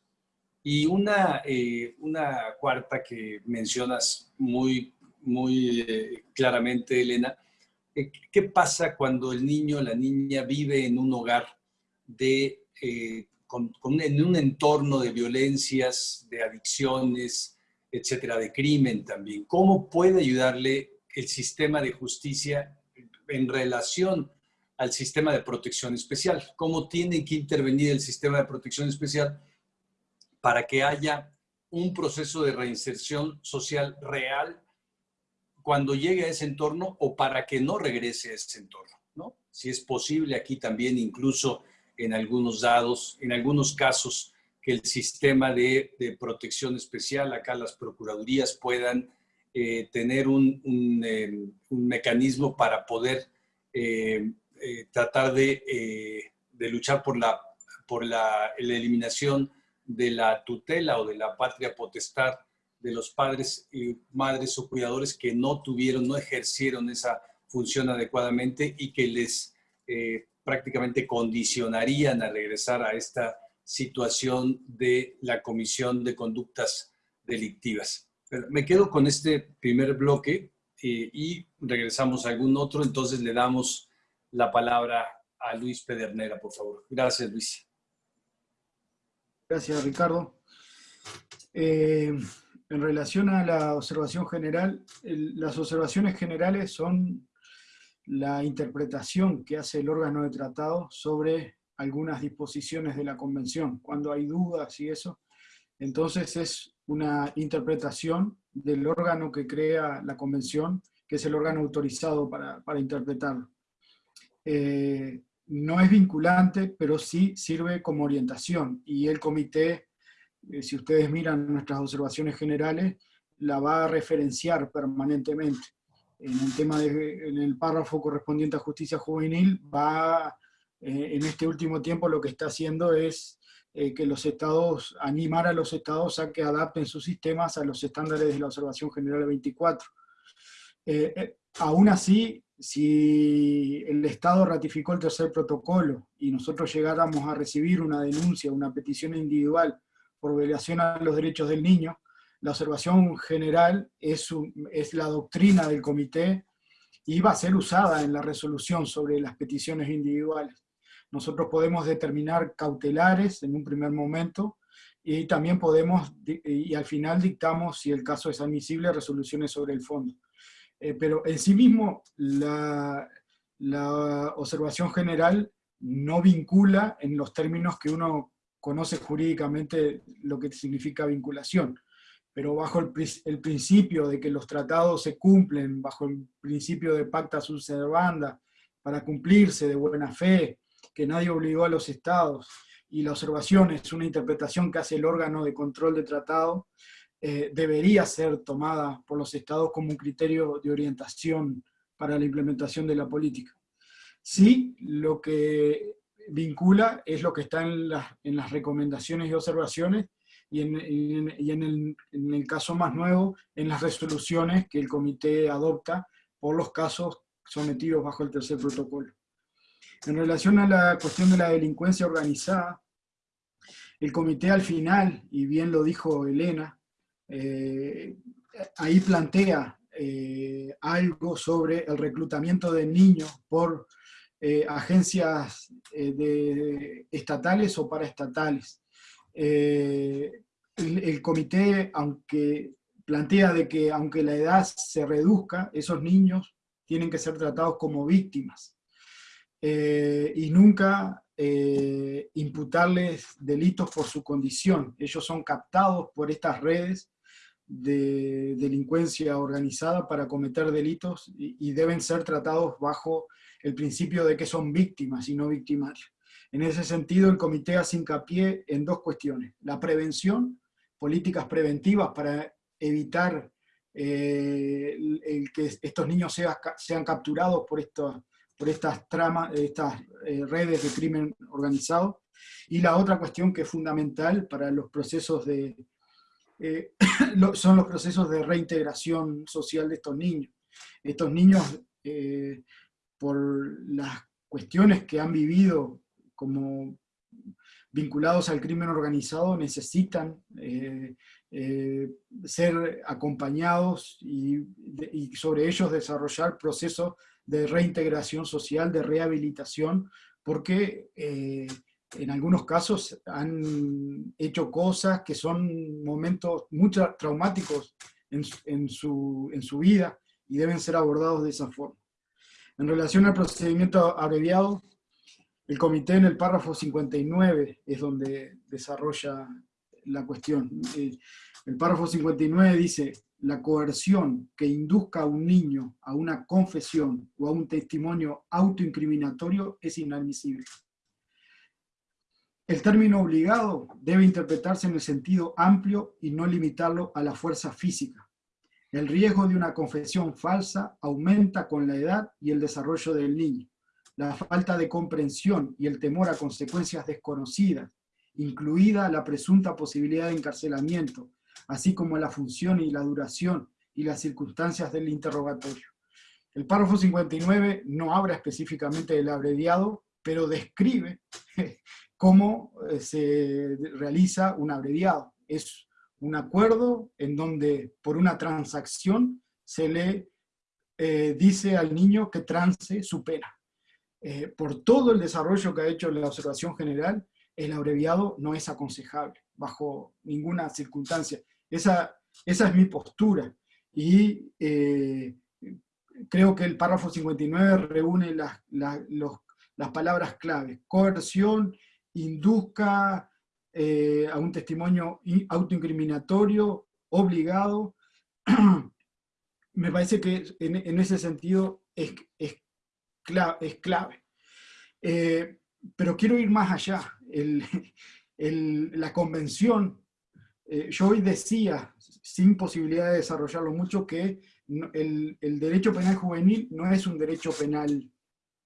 Y una, eh, una cuarta que mencionas muy, muy eh, claramente, Elena, ¿qué pasa cuando el niño o la niña vive en un hogar de, en un entorno de violencias, de adicciones, etcétera, de crimen también? ¿Cómo puede ayudarle el sistema de justicia en relación al sistema de protección especial. ¿Cómo tiene que intervenir el sistema de protección especial para que haya un proceso de reinserción social real cuando llegue a ese entorno o para que no regrese a ese entorno? ¿no? Si es posible aquí también incluso en algunos dados, en algunos casos, que el sistema de, protección especial, acá las procuradurías puedan eh, tener un, eh, un, mecanismo para poder eh, tratar de, luchar por, la, eliminación de la tutela o de la patria potestad de los padres y madres o cuidadores que no tuvieron, no ejercieron esa funciona adecuadamente y que les eh, prácticamente condicionarían a regresar a esta situación de la Comisión de Conductas Delictivas. me quedo con este primer bloque eh, y regresamos a algún otro, entonces le damos la palabra a Luis Pedernera, por favor. Gracias, Luis. Gracias, Ricardo. Eh, en relación a la observación general, las observaciones generales son la interpretación que hace el órgano de tratado sobre algunas disposiciones de la convención. Cuando hay dudas y eso, entonces es una interpretación del órgano que crea la convención, que es el órgano autorizado para, para interpretarlo. Eh, no es vinculante, pero sí sirve como orientación. Y el comité, eh, si ustedes miran nuestras observaciones generales, la va a referenciar permanentemente. En el tema de, en el párrafo correspondiente a justicia juvenil, va, eh, en este último tiempo lo que está haciendo es eh, que los estados, animar a los estados a que adapten sus sistemas a los estándares de la observación general 24. aún así, si el Estado ratificó el tercer protocolo y nosotros llegáramos a recibir una denuncia, una petición individual por violación a los derechos del niño, la observación general es, la doctrina del comité y va a ser usada en la resolución sobre las peticiones individuales. Nosotros podemos determinar cautelares en un primer momento y también podemos, y al final dictamos, si el caso es admisible, resoluciones sobre el fondo. Eh, pero en sí mismo la, observación general no vincula en los términos que uno conoce jurídicamente lo que significa vinculación. Pero bajo el, principio de que los tratados se cumplen, bajo el principio de pacta sunt servanda, para cumplirse de buena fe, que nadie obligó a los estados, y la observación es una interpretación que hace el órgano de control de tratado, eh, debería ser tomada por los estados como un criterio de orientación para la implementación de la política. Sí, lo que vincula es lo que está en, las recomendaciones y observaciones y, en, el, caso más nuevo, en las resoluciones que el comité adopta por los casos sometidos bajo el tercer protocolo. En relación a la cuestión de la delincuencia organizada, el comité al final, y bien lo dijo Elena, eh, ahí plantea eh, algo sobre el reclutamiento de niños por eh, agencias estatales o paraestatales. El, el, comité, aunque plantea de que aunque la edad se reduzca, esos niños tienen que ser tratados como víctimas. y nunca imputarles delitos por su condición. Ellos son captados por estas redes de delincuencia organizada para cometer delitos y, deben ser tratados bajo el principio de que son víctimas y no victimarios. En ese sentido, el comité hace hincapié en dos cuestiones. La prevención, políticas preventivas para evitar eh, que estos niños sean capturados por, por estas, tramas, estas eh, redes de crimen organizado. Y la otra cuestión que es fundamental para los procesos de, eh, son los procesos de reintegración social de estos niños. Estos niños, eh, por las cuestiones que han vivido como vinculados al crimen organizado, necesitan eh, ser acompañados y, y, sobre ellos desarrollar procesos de reintegración social, de rehabilitación, porque en algunos casos han hecho cosas que son momentos muy traumáticos en, su, vida y deben ser abordados de esa forma. En relación al procedimiento abreviado, el comité en el párrafo 59 es donde desarrolla la cuestión. Eh, el párrafo 59 dice, la coerción que induzca a un niño a una confesión o a un testimonio autoincriminatorio es inadmisible. El término obligado debe interpretarse en el sentido amplio y no limitarlo a la fuerza física. El riesgo de una confesión falsa aumenta con la edad y el desarrollo del niño. La falta de comprensión y el temor a consecuencias desconocidas, incluida la presunta posibilidad de encarcelamiento, así como la función y la duración y las circunstancias del interrogatorio. El párrafo 59 no habla específicamente del abreviado, pero describe cómo eh, se realiza un abreviado. Es un acuerdo en donde por una transacción se le eh, dice al niño que trance su pena. Eh, por todo el desarrollo que ha hecho la observación general, el abreviado no es aconsejable, bajo ninguna circunstancia. Esa, esa es mi postura. Y eh, creo que el párrafo 59 reúne las, las palabras claves. Coerción, induzca a un testimonio autoincriminatorio, obligado, me parece que en, ese sentido es, es, clave. Eh, pero quiero ir más allá. la convención, eh, yo hoy decía, sin posibilidad de desarrollarlo mucho, que el, el, derecho penal juvenil no es un derecho penal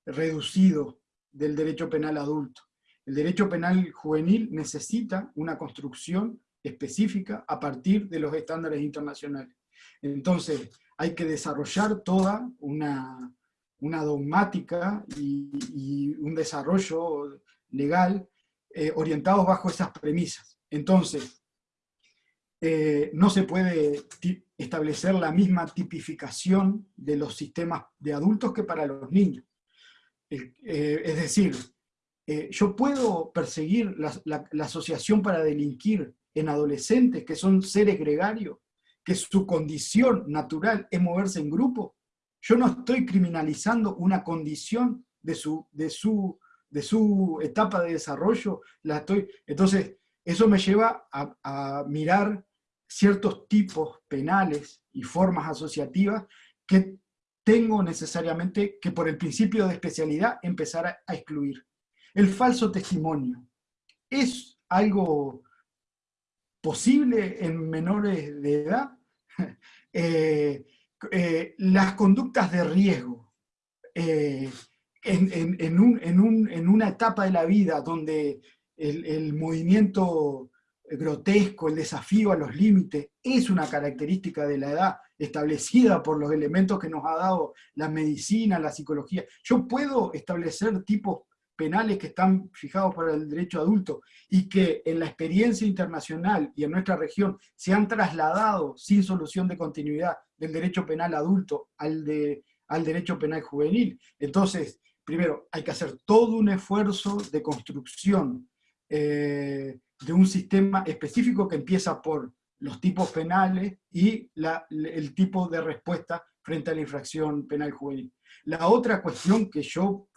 reducido del derecho penal adulto. El derecho penal juvenil necesita una construcción específica a partir de los estándares internacionales. Entonces, hay que desarrollar toda una, dogmática y, un desarrollo legal eh, orientados bajo esas premisas. Entonces, eh, no se puede establecer la misma tipificación de los sistemas de adultos que para los niños. Eh, es decir, yo puedo perseguir la, asociación para delinquir en adolescentes que son seres gregarios, que su condición natural es moverse en grupo, yo no estoy criminalizando una condición de su, de su, de su etapa de desarrollo, la estoy, entonces eso me lleva a, a mirar ciertos tipos penales y formas asociativas que tengo necesariamente que por el principio de especialidad empezar a, a excluir. El falso testimonio es algo posible en menores de edad, Eh, eh, las conductas de riesgo eh, en, una etapa de la vida donde el, movimiento grotesco, el desafío a los límites, es una característica de la edad establecida por los elementos que nos ha dado la medicina, la psicología. Yo puedo establecer tipos penales que están fijados para el derecho adulto y que en la experiencia internacional y en nuestra región se han trasladado sin solución de continuidad del derecho penal adulto al, de, al derecho penal juvenil. Entonces, primero, hay que hacer todo un esfuerzo de construcción eh, de un sistema específico que empieza por los tipos penales y el tipo de respuesta frente a la infracción penal juvenil. La otra cuestión que yo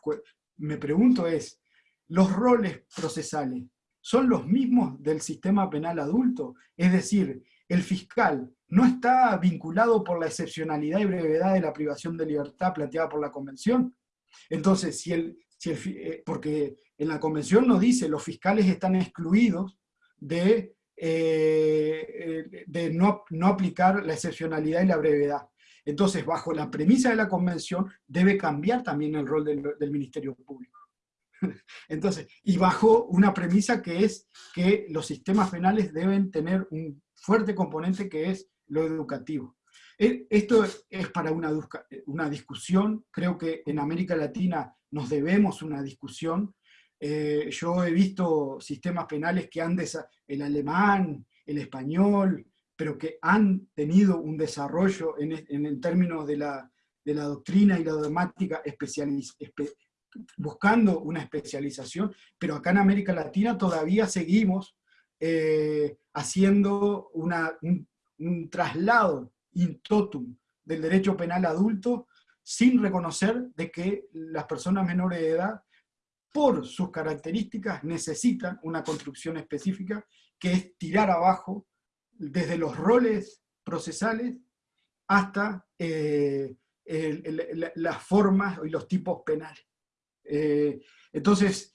me pregunto es, ¿los roles procesales son los mismos del sistema penal adulto? Es decir, el fiscal no está vinculado por la excepcionalidad y brevedad de la privación de libertad planteada por la Convención. Entonces, si el, eh, porque en la Convención nos dice los fiscales están excluidos de, eh, de no, no aplicar la excepcionalidad y la brevedad. Entonces, bajo la premisa de la convención, debe cambiar también el rol del, Ministerio Público. Entonces, y bajo una premisa que es que los sistemas penales deben tener un fuerte componente que es lo educativo. E, esto es para una, una discusión, creo que en América Latina nos debemos una discusión. Eh, yo he visto sistemas penales que han, el alemán, el español, pero que han tenido un desarrollo en, términos de la, doctrina y la dogmática buscando una especialización, pero acá en América Latina todavía seguimos eh, haciendo un, traslado in totum del derecho penal adulto sin reconocer de que las personas menores de edad, por sus características, necesitan una construcción específica que es tirar abajo desde los roles procesales hasta eh, las formas y los tipos penales. Eh, entonces,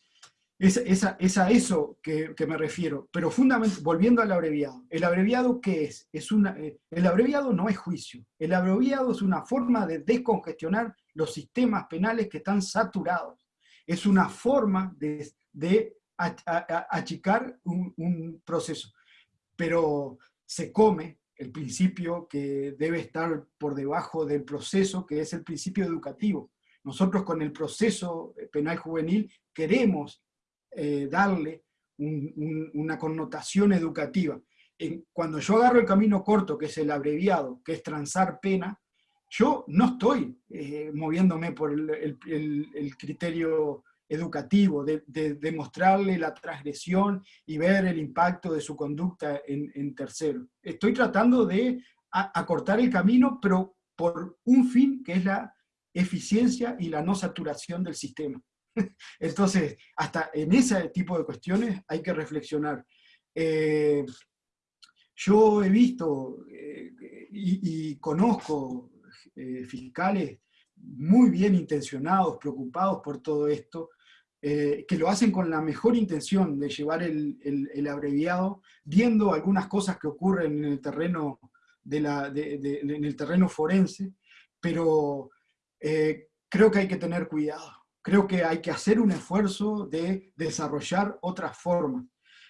es, a eso que, me refiero, pero fundamentalmente, volviendo al abreviado, ¿el abreviado qué es? es una, eh, el abreviado no es juicio, el abreviado es una forma de descongestionar los sistemas penales que están saturados, es una forma de, achicar un, un proceso, pero se come el principio que debe estar por debajo del proceso, que es el principio educativo. Nosotros con el proceso penal juvenil queremos eh, darle una connotación educativa. cuando yo agarro el camino corto, que es el abreviado, que es transar pena, yo no estoy eh, moviéndome por el, criterio educativo, de, demostrarle la transgresión y ver el impacto de su conducta en, en tercero. Estoy tratando de acortar el camino, pero por un fin que es la eficiencia y la no saturación del sistema. Entonces, hasta en ese tipo de cuestiones hay que reflexionar. Eh, yo he visto eh, y, conozco eh, fiscales muy bien intencionados, preocupados por todo esto, que lo hacen con la mejor intención de llevar el, abreviado, viendo algunas cosas que ocurren en el terreno, de la, en el terreno forense, pero creo que hay que tener cuidado creo que hay que hacer un esfuerzo de desarrollar otras formas.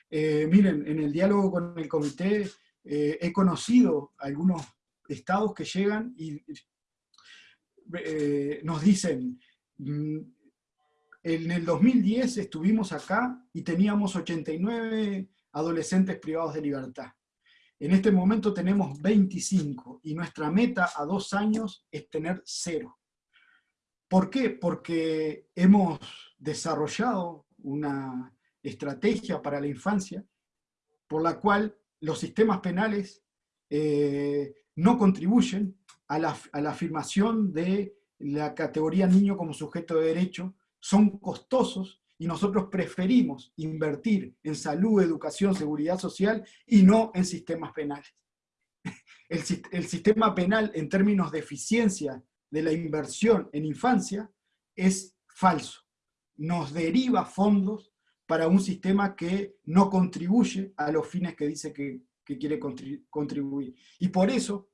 Eh, miren, en el diálogo con el comité eh, he conocido algunos estados que llegan y eh, nos dicen, mm, en el 2010 estuvimos acá y teníamos 89 adolescentes privados de libertad. En este momento tenemos 25 y nuestra meta a dos años es tener cero. ¿Por qué? Porque hemos desarrollado una estrategia para la infancia por la cual los sistemas penales eh, no contribuyen a la, afirmación de la categoría niño como sujeto de derecho, son costosos y nosotros preferimos invertir en salud, educación, seguridad social y no en sistemas penales. El, sistema penal en términos de eficiencia de la inversión en infancia es falso. Nos deriva fondos para un sistema que no contribuye a los fines que dice que, quiere contribuir. Y por eso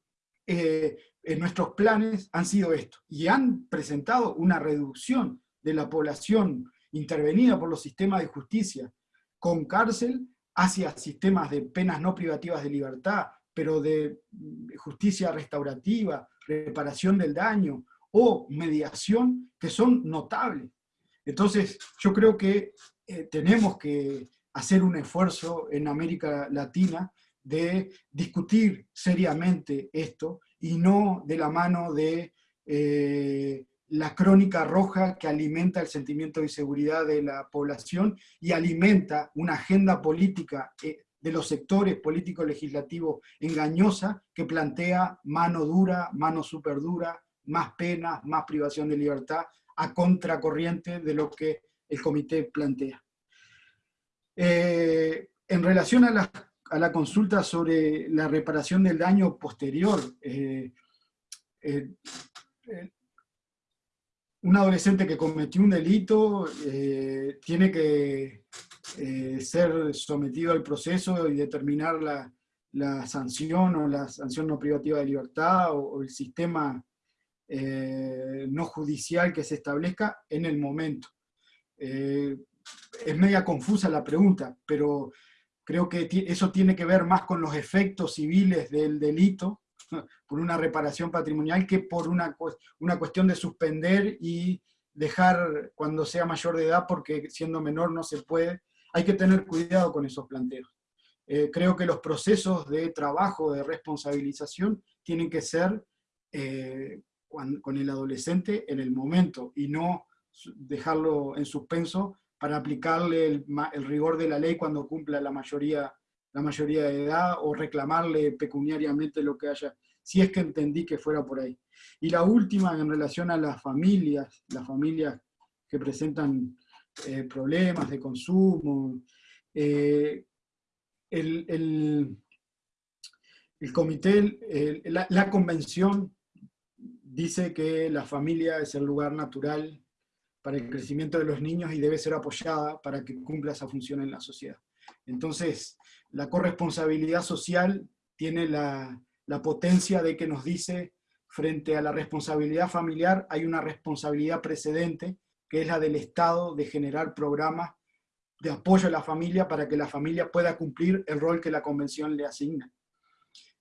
eh, nuestros planes han sido estos, y han presentado una reducción de la población intervenida por los sistemas de justicia con cárcel hacia sistemas de penas no privativas de libertad, pero de justicia restaurativa, reparación del daño o mediación, que son notables. Entonces, yo creo que eh, tenemos que hacer un esfuerzo en América Latina de discutir seriamente esto y no de la mano de eh, la crónica roja que alimenta el sentimiento de inseguridad de la población y alimenta una agenda política eh, de los sectores políticos legislativos engañosa que plantea mano dura, mano súper dura, más pena, más privación de libertad, a contracorriente de lo que el comité plantea. Eh, en relación a la, consulta sobre la reparación del daño posterior, eh, eh, un adolescente que cometió un delito tiene que eh, ser sometido al proceso y determinar la, sanción o la sanción no privativa de libertad o, el sistema eh, no judicial que se establezca en el momento. Eh, es media confusa la pregunta, pero creo que eso tiene que ver más con los efectos civiles del delito, por una reparación patrimonial, que por una, una cuestión de suspender y dejar cuando sea mayor de edad, porque siendo menor no se puede, hay que tener cuidado con esos planteos. Eh, creo que los procesos de trabajo, de responsabilización, tienen que ser eh, con, el adolescente en el momento y no dejarlo en suspenso para aplicarle el, rigor de la ley cuando cumpla la mayoría, la mayoría de edad o reclamarle pecuniariamente lo que haya, si es que entendí que fuera por ahí. Y la última en relación a las familias, las familias que presentan eh, problemas de consumo. Eh, el, el, comité, la, convención dice que la familia es el lugar natural para el crecimiento de los niños y debe ser apoyada para que cumpla esa función en la sociedad. Entonces, la corresponsabilidad social tiene la, la potencia de que nos dice, frente a la responsabilidad familiar, hay una responsabilidad precedente que es la del Estado de generar programas de apoyo a la familia para que la familia pueda cumplir el rol que la Convención le asigna.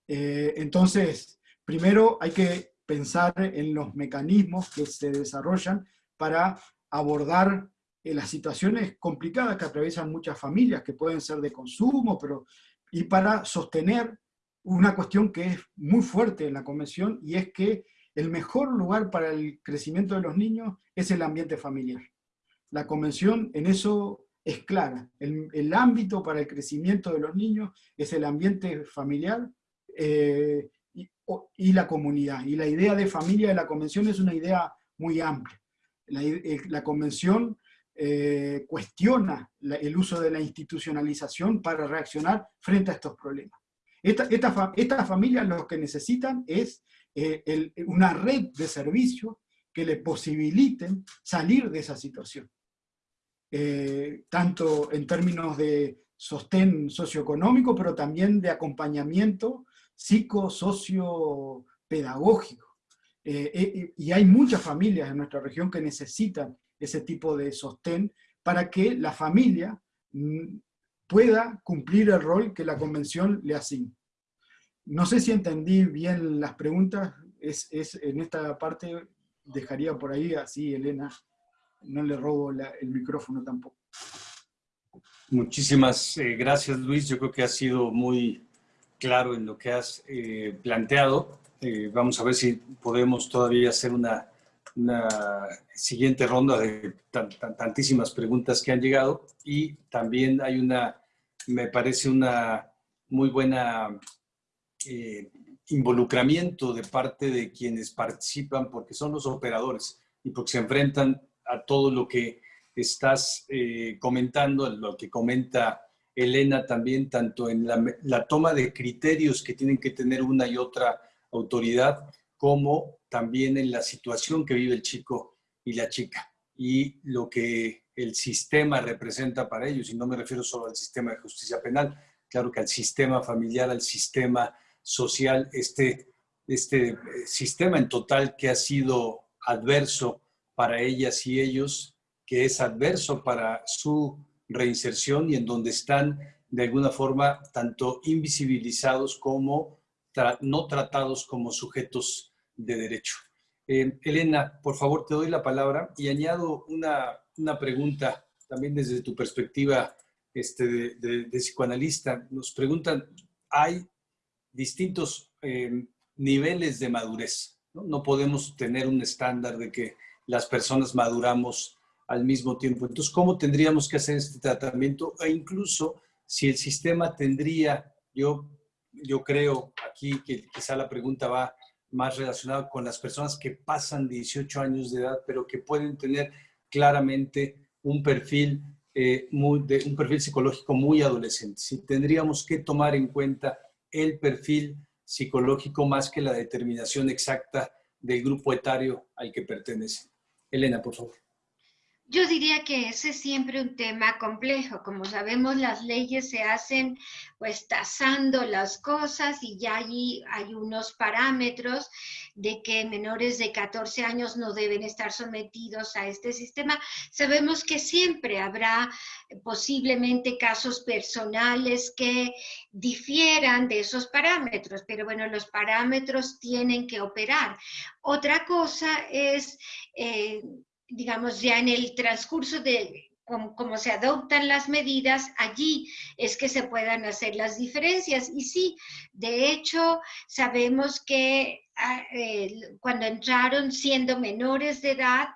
Eh, entonces, primero hay que pensar en los mecanismos que se desarrollan para abordar eh, las situaciones complicadas que atraviesan muchas familias, que pueden ser de consumo, pero, y para sostener una cuestión que es muy fuerte en la convención, y es que el mejor lugar para el crecimiento de los niños es el ambiente familiar. La convención en eso es clara. El, ámbito para el crecimiento de los niños es el ambiente familiar eh, y, la comunidad. Y la idea de familia de la convención es una idea muy amplia. La, eh, convención eh, cuestiona el uso de la institucionalización para reaccionar frente a estos problemas. Estas familias lo que necesitan es una red de servicios que le posibiliten salir de esa situación. Eh, tanto en términos de sostén socioeconómico, pero también de acompañamiento psico-socio pedagógico. Eh, eh, y hay muchas familias en nuestra región que necesitan ese tipo de sostén para que la familia mm, pueda cumplir el rol que la convención le asigna. No sé si entendí bien las preguntas, es, es en esta parte dejaría por ahí así, Elena, no le robo el micrófono tampoco. Muchísimas eh, gracias, Luis. Yo creo que has sido muy claro en lo que has eh, planteado. Eh, vamos a ver si podemos todavía hacer una, siguiente ronda de tantísimas preguntas que han llegado. Y también hay una, me parece una muy buena involucramiento de parte de quienes participan porque son los operadores y porque se enfrentan a todo lo que estás eh, comentando, lo que comenta Elena también, tanto en la, toma de criterios que tienen que tener una y otra autoridad, como también en la situación que vive el chico y la chica, y lo que el sistema representa para ellos, y no me refiero solo al sistema de justicia penal, claro que al sistema familiar, al sistema social, este, este eh, sistema en total que ha sido adverso para ellas y ellos, que es adverso para su reinserción y en donde están de alguna forma tanto invisibilizados como no tratados como sujetos de derecho. Eh, Elena, por favor, te doy la palabra y añado una, una pregunta también desde tu perspectiva este, de, psicoanalista. Nos preguntan, hay distintos eh, niveles de madurez. ¿no? no podemos tener un estándar de que las personas maduramos al mismo tiempo. Entonces, ¿cómo tendríamos que hacer este tratamiento? E incluso si el sistema tendría, yo, yo creo aquí que quizá la pregunta va más relacionada con las personas que pasan 18 años de edad, pero que pueden tener claramente un perfil, eh, muy, un perfil psicológico muy adolescente. Si tendríamos que tomar en cuenta el perfil psicológico más que la determinación exacta del grupo etario al que pertenece. Elena, por favor. Yo diría que ese es siempre un tema complejo. Como sabemos, las leyes se hacen pues tasando las cosas y ya allí hay unos parámetros de que menores de 14 años no deben estar sometidos a este sistema. Sabemos que siempre habrá posiblemente casos personales que difieran de esos parámetros, pero bueno, los parámetros tienen que operar. Otra cosa es... Eh, digamos, ya en el transcurso de cómo, se adoptan las medidas, allí es que se puedan hacer las diferencias. Y sí, de hecho, sabemos que ah, cuando entraron siendo menores de edad,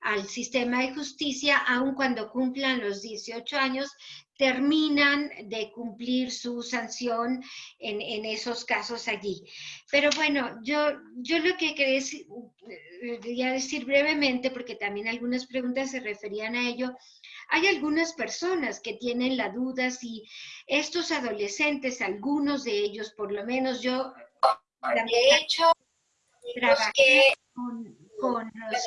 al sistema de justicia, aun cuando cumplan los 18 años, terminan de cumplir su sanción en, esos casos allí. Pero bueno, yo, yo lo que quería decir brevemente, porque también algunas preguntas se referían a ello, hay algunas personas que tienen la duda si estos adolescentes, algunos de ellos, por lo menos yo, de hecho, trabajé con, con los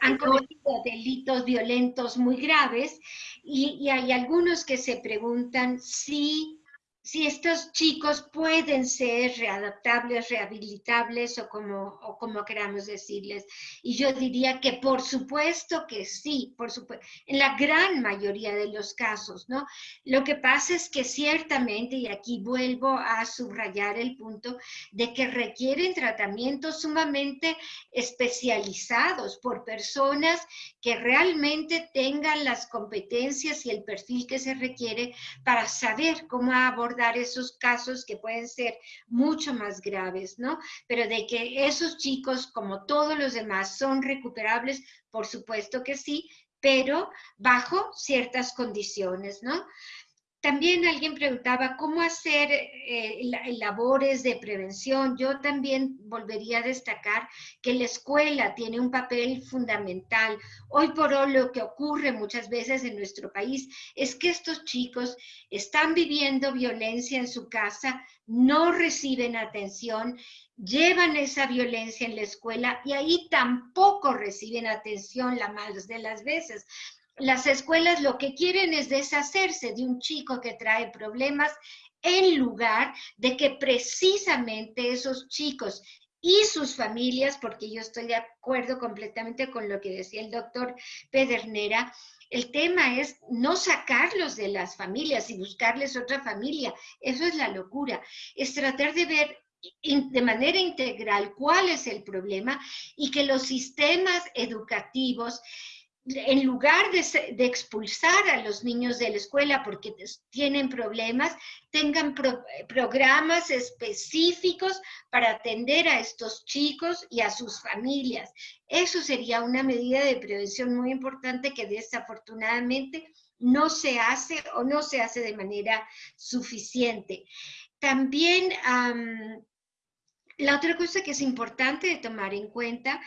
han cometido delitos violentos muy graves y, hay algunos que se preguntan si si estos chicos pueden ser readaptables, rehabilitables o como, o como queramos decirles. Y yo diría que por supuesto que sí, por supuesto, en la gran mayoría de los casos, ¿no? Lo que pasa es que ciertamente, y aquí vuelvo a subrayar el punto, de que requieren tratamientos sumamente especializados por personas que realmente tengan las competencias y el perfil que se requiere para saber cómo abordar dar esos casos que pueden ser mucho más graves, ¿no? Pero de que esos chicos, como todos los demás, son recuperables, por supuesto que sí, pero bajo ciertas condiciones, ¿no? También alguien preguntaba cómo hacer eh, labores de prevención. Yo también volvería a destacar que la escuela tiene un papel fundamental. Hoy por hoy lo que ocurre muchas veces en nuestro país es que estos chicos están viviendo violencia en su casa, no reciben atención, llevan esa violencia en la escuela y ahí tampoco reciben atención la más de las veces las escuelas lo que quieren es deshacerse de un chico que trae problemas en lugar de que precisamente esos chicos y sus familias, porque yo estoy de acuerdo completamente con lo que decía el doctor Pedernera, el tema es no sacarlos de las familias y buscarles otra familia. Eso es la locura. Es tratar de ver de manera integral cuál es el problema y que los sistemas educativos en lugar de, expulsar a los niños de la escuela porque tienen problemas, tengan programas específicos para atender a estos chicos y a sus familias. Eso sería una medida de prevención muy importante que desafortunadamente no se hace o no se hace de manera suficiente. También la otra cosa que es importante de tomar en cuenta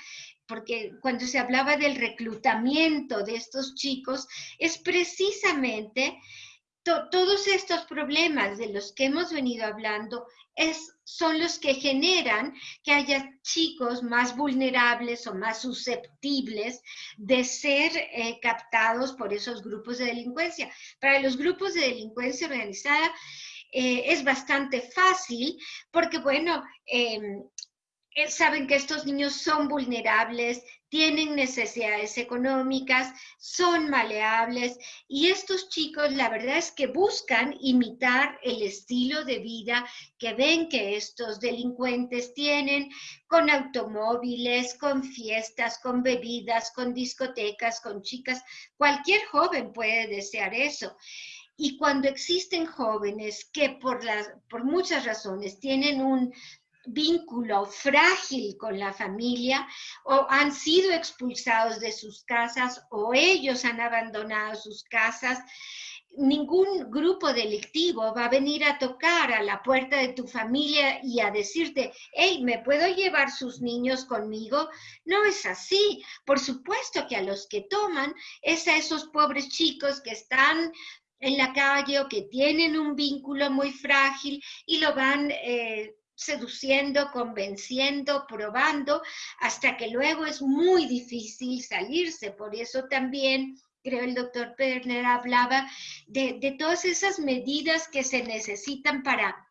porque cuando se hablaba del reclutamiento de estos chicos, es precisamente todos estos problemas de los que hemos venido hablando es, son los que generan que haya chicos más vulnerables o más susceptibles de ser eh, captados por esos grupos de delincuencia. Para los grupos de delincuencia organizada, eh, es bastante fácil porque, bueno, em, eh, saben que estos niños son vulnerables, tienen necesidades económicas, son maleables y estos chicos la verdad es que buscan imitar el estilo de vida que ven que estos delincuentes tienen con automóviles, con fiestas, con bebidas, con discotecas, con chicas. Cualquier joven puede desear eso. Y cuando existen jóvenes que por, las, por muchas razones tienen un vínculo frágil con la familia o han sido expulsados de sus casas o ellos han abandonado sus casas, ningún grupo delictivo va a venir a tocar a la puerta de tu familia y a decirte, hey, ¿me puedo llevar sus niños conmigo? No es así. Por supuesto que a los que toman es a esos pobres chicos que están en la calle o que tienen un vínculo muy frágil y lo van eh, seduciendo, convenciendo, probando, hasta que luego es muy difícil salirse. Por eso también creo el doctor Perner hablaba de, de, todas esas medidas que se necesitan para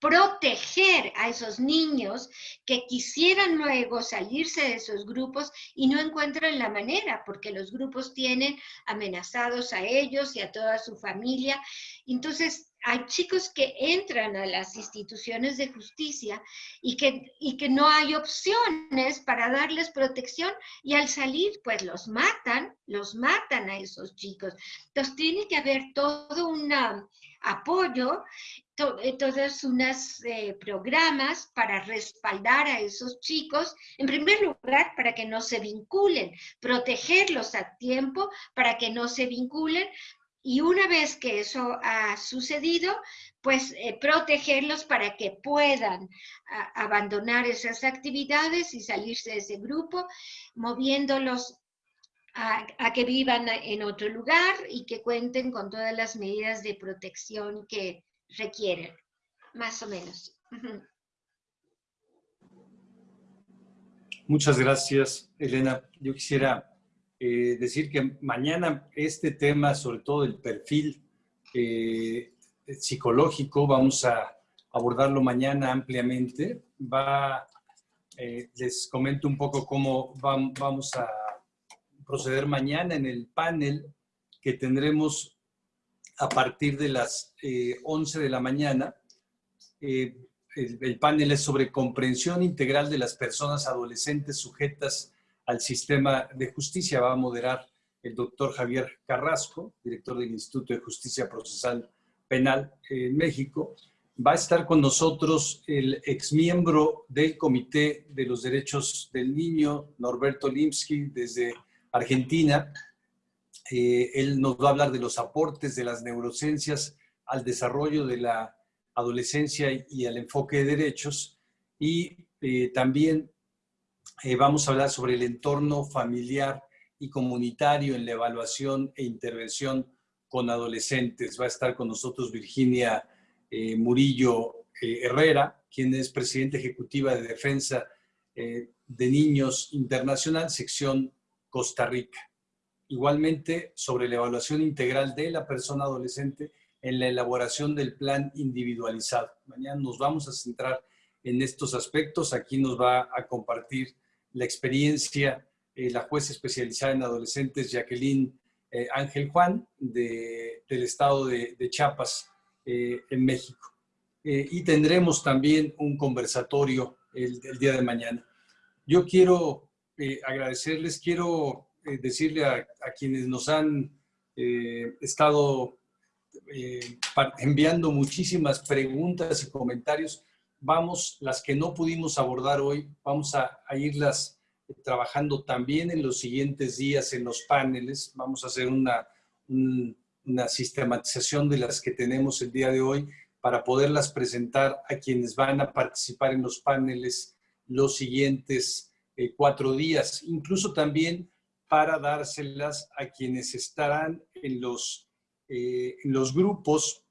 proteger a esos niños que quisieran luego salirse de esos grupos y no encuentran la manera, porque los grupos tienen amenazados a ellos y a toda su familia. Entonces, hay chicos que entran a las instituciones de justicia y que, y que no hay opciones para darles protección y al salir pues los matan, los matan a esos chicos. Entonces tiene que haber todo un apoyo, eh, todos unos eh, programas para respaldar a esos chicos, en primer lugar para que no se vinculen, protegerlos a tiempo para que no se vinculen, y una vez que eso ha sucedido, pues eh, protegerlos para que puedan abandonar esas actividades y salirse de ese grupo, moviéndolos a, a, que vivan en otro lugar y que cuenten con todas las medidas de protección que requieren, más o menos. Muchas gracias, Elena. Yo quisiera eh, decir que mañana este tema, sobre todo el perfil, eh, psicológico, vamos a abordarlo mañana ampliamente. Va, eh, les comento un poco cómo vamos a proceder mañana en el panel que tendremos a partir de las 11 de la mañana. el, el panel es sobre comprensión integral de las personas adolescentes sujetas al sistema de justicia. Va a moderar el doctor Javier Carrasco, director del Instituto de Justicia Procesal Penal en México. Va a estar con nosotros el exmiembro del Comité de los Derechos del Niño, Norberto Limsky, desde Argentina. Eh, él nos va a hablar de los aportes de las neurociencias al desarrollo de la adolescencia y al enfoque de derechos. Y eh, también eh, vamos a hablar sobre el entorno familiar y comunitario en la evaluación e intervención con adolescentes. Va a estar con nosotros Virginia eh, Murillo eh, Herrera, quien es presidenta ejecutiva de Defensa de Niños Internacional, sección Costa Rica. Igualmente, sobre la evaluación integral de la persona adolescente en la elaboración del plan individualizado. Mañana nos vamos a centrar en estos aspectos. Aquí nos va a compartir la experiencia la jueza especializada en adolescentes Jacqueline eh, Ángel Juan del estado de, Chiapas eh, en México. Eh, y tendremos también un conversatorio el, día de mañana. Yo quiero agradecerles, quiero decirle a, quienes nos han estado enviando muchísimas preguntas y comentarios. Vamos, las que no pudimos abordar hoy, vamos a, a irlas trabajando también en los siguientes días en los paneles. Vamos a hacer una, una sistematización de las que tenemos el día de hoy para poderlas presentar a quienes van a participar en los paneles los siguientes eh, cuatro días. Incluso también para dárselas a quienes estarán en los, eh, en los grupos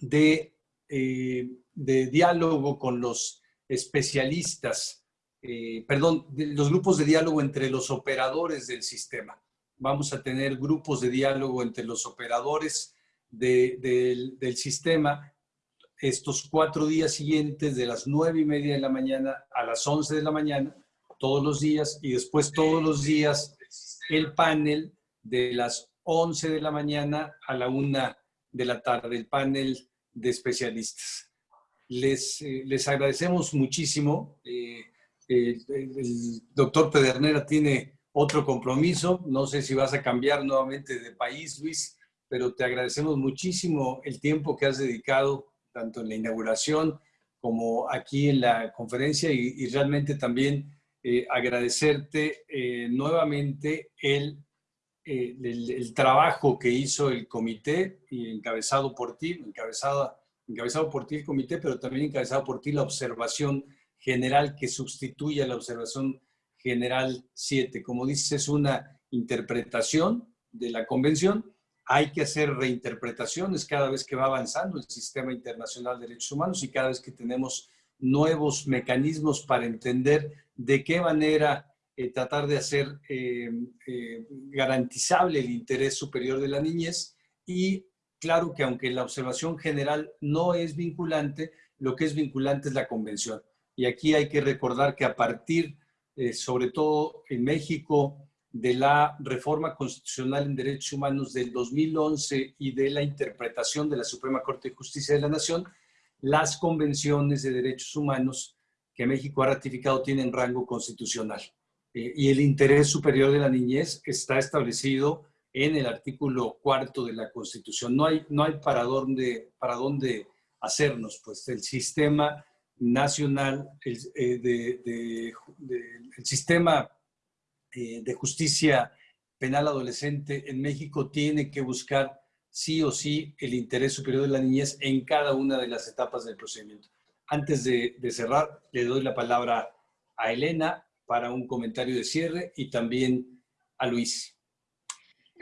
de, eh, de diálogo con los especialistas eh, perdón, los grupos de diálogo entre los operadores del sistema. Vamos a tener grupos de diálogo entre los operadores del, sistema estos cuatro días siguientes de las nueve y media de la mañana a las once de la mañana, todos los días, y después todos los días el panel de las once de la mañana a la una de la tarde, el panel de especialistas. Les, eh, les agradecemos muchísimo. Eh, el doctor Pedernera tiene otro compromiso. No sé si vas a cambiar nuevamente de país, Luis, pero te agradecemos muchísimo el tiempo que has dedicado tanto en la inauguración como aquí en la conferencia y, realmente también eh, agradecerte eh, nuevamente el, eh, el, el, trabajo que hizo el comité y encabezado por ti, encabezado, encabezado por ti el comité, pero también encabezado por ti la observación general que sustituye a la observación general 7. Como dices, es una interpretación de la convención. Hay que hacer reinterpretaciones cada vez que va avanzando el sistema internacional de derechos humanos y cada vez que tenemos nuevos mecanismos para entender de qué manera eh, tratar de hacer eh, eh, garantizable el interés superior de la niñez y claro que aunque la observación general no es vinculante, lo que es vinculante es la convención. Y aquí hay que recordar que a partir, eh, sobre todo en México, de la reforma constitucional en derechos humanos del 2011 y de la interpretación de la Suprema Corte de Justicia de la Nación, las convenciones de derechos humanos que México ha ratificado tienen rango constitucional. Eh, y el interés superior de la niñez está establecido en el artículo cuarto de la Constitución. No hay, no hay para, dónde, para dónde hacernos, pues el sistema nacional, el, eh, de, el sistema eh, de justicia penal adolescente en México tiene que buscar sí o sí el interés superior de la niñez en cada una de las etapas del procedimiento. Antes de, de cerrar, le doy la palabra a Elena para un comentario de cierre y también a Luis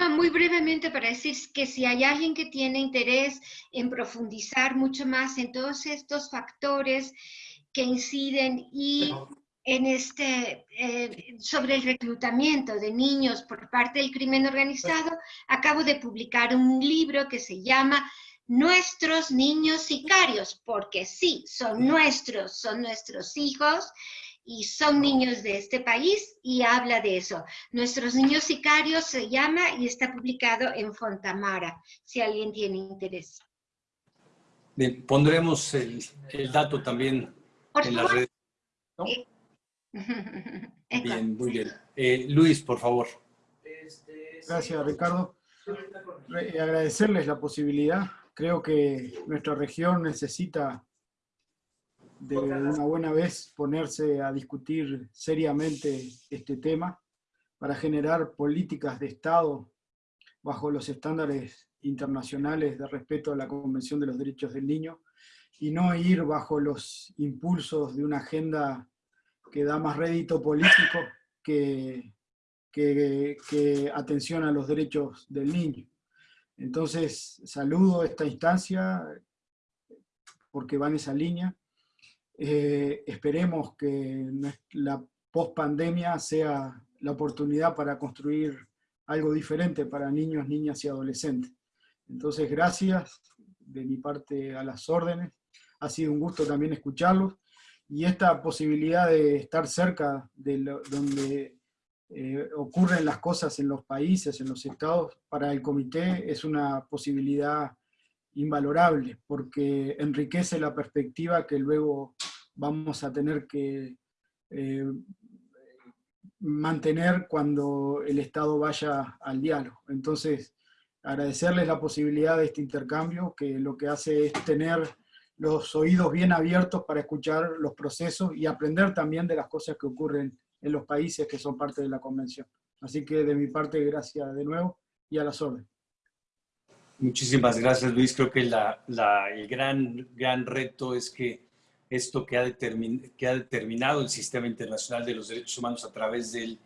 muy brevemente para decir que si hay alguien que tiene interés en profundizar mucho más en todos estos factores que inciden y en este, eh, sobre el reclutamiento de niños por parte del crimen organizado, acabo de publicar un libro que se llama Nuestros niños sicarios, porque sí, son nuestros, son nuestros hijos y son niños de este país y habla de eso. Nuestros niños sicarios se llama y está publicado en Fontamara, si alguien tiene interés. Bien, pondremos el, dato también en las redes. Bien, muy bien. Eh, Luis, por favor. Gracias, Ricardo. agradecerles la posibilidad. Creo que nuestra región necesita de una buena vez ponerse a discutir seriamente este tema para generar políticas de Estado bajo los estándares internacionales de respeto a la Convención de los Derechos del Niño y no ir bajo los impulsos de una agenda que da más rédito político que, que, atención a los derechos del niño. Entonces, saludo esta instancia porque va en esa línea eh, esperemos que la post-pandemia sea la oportunidad para construir algo diferente para niños, niñas y adolescentes. Entonces, gracias de mi parte a las órdenes. Ha sido un gusto también escucharlos. Y esta posibilidad de estar cerca de donde eh, ocurren las cosas en los países, en los estados, para el comité es una posibilidad invalorable, porque enriquece la perspectiva que luego vamos a tener que eh, mantener cuando el Estado vaya al diálogo. Entonces, agradecerles la posibilidad de este intercambio, que lo que hace es tener los oídos bien abiertos para escuchar los procesos y aprender también de las cosas que ocurren en los países que son parte de la convención. Así que de mi parte, gracias de nuevo y a las órdenes. Muchísimas gracias, Luis. Creo que el gran, gran reto es que esto que ha, determinado el Sistema Internacional de los Derechos Humanos a través del,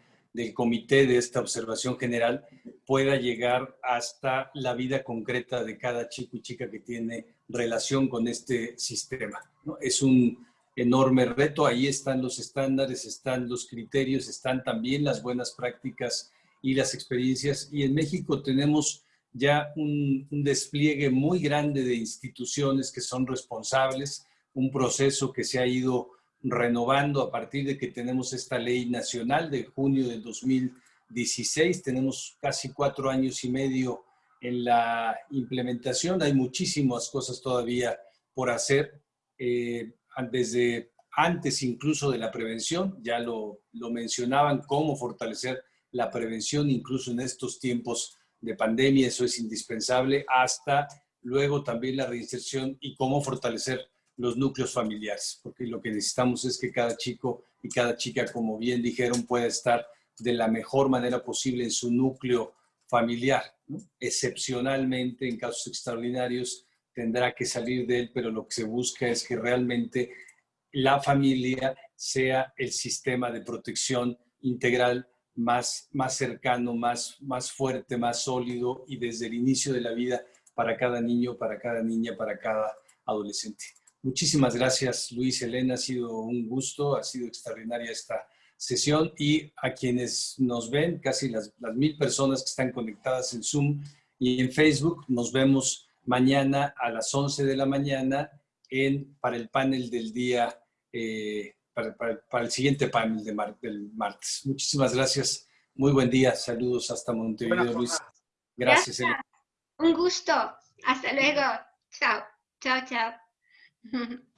comité de esta observación general pueda llegar hasta la vida concreta de cada chico y chica que tiene relación con este sistema. Es un enorme reto, ahí están los estándares, están los criterios, están también las buenas prácticas y las experiencias. Y en México tenemos ya un despliegue muy grande de instituciones que son responsables, un proceso que se ha ido renovando a partir de que tenemos esta ley nacional de junio del 2016. Tenemos casi cuatro años y medio en la implementación. Hay muchísimas cosas todavía por hacer. Eh, desde antes incluso de la prevención, ya lo, lo mencionaban, cómo fortalecer la prevención incluso en estos tiempos de pandemia, eso es indispensable, hasta luego también la reinserción y cómo fortalecer los núcleos familiares, porque lo que necesitamos es que cada chico y cada chica, como bien dijeron, pueda estar de la mejor manera posible en su núcleo familiar. Excepcionalmente, en casos extraordinarios, tendrá que salir de él, pero lo que se busca es que realmente la familia sea el sistema de protección integral más, más cercano, más, más fuerte, más sólido y desde el inicio de la vida para cada niño, para cada niña, para cada adolescente. Muchísimas gracias, Luis, Elena. Ha sido un gusto, ha sido extraordinaria esta sesión y a quienes nos ven, casi las, mil personas que están conectadas en Zoom y en Facebook, nos vemos mañana a las 11 de la mañana en, para el panel del día, eh, para, el siguiente panel de del martes. Muchísimas gracias. Muy buen día. Saludos hasta Montevideo, Luis. Gracias. gracias. Un gusto. Hasta luego. Chao. Chao, chao. Hmm.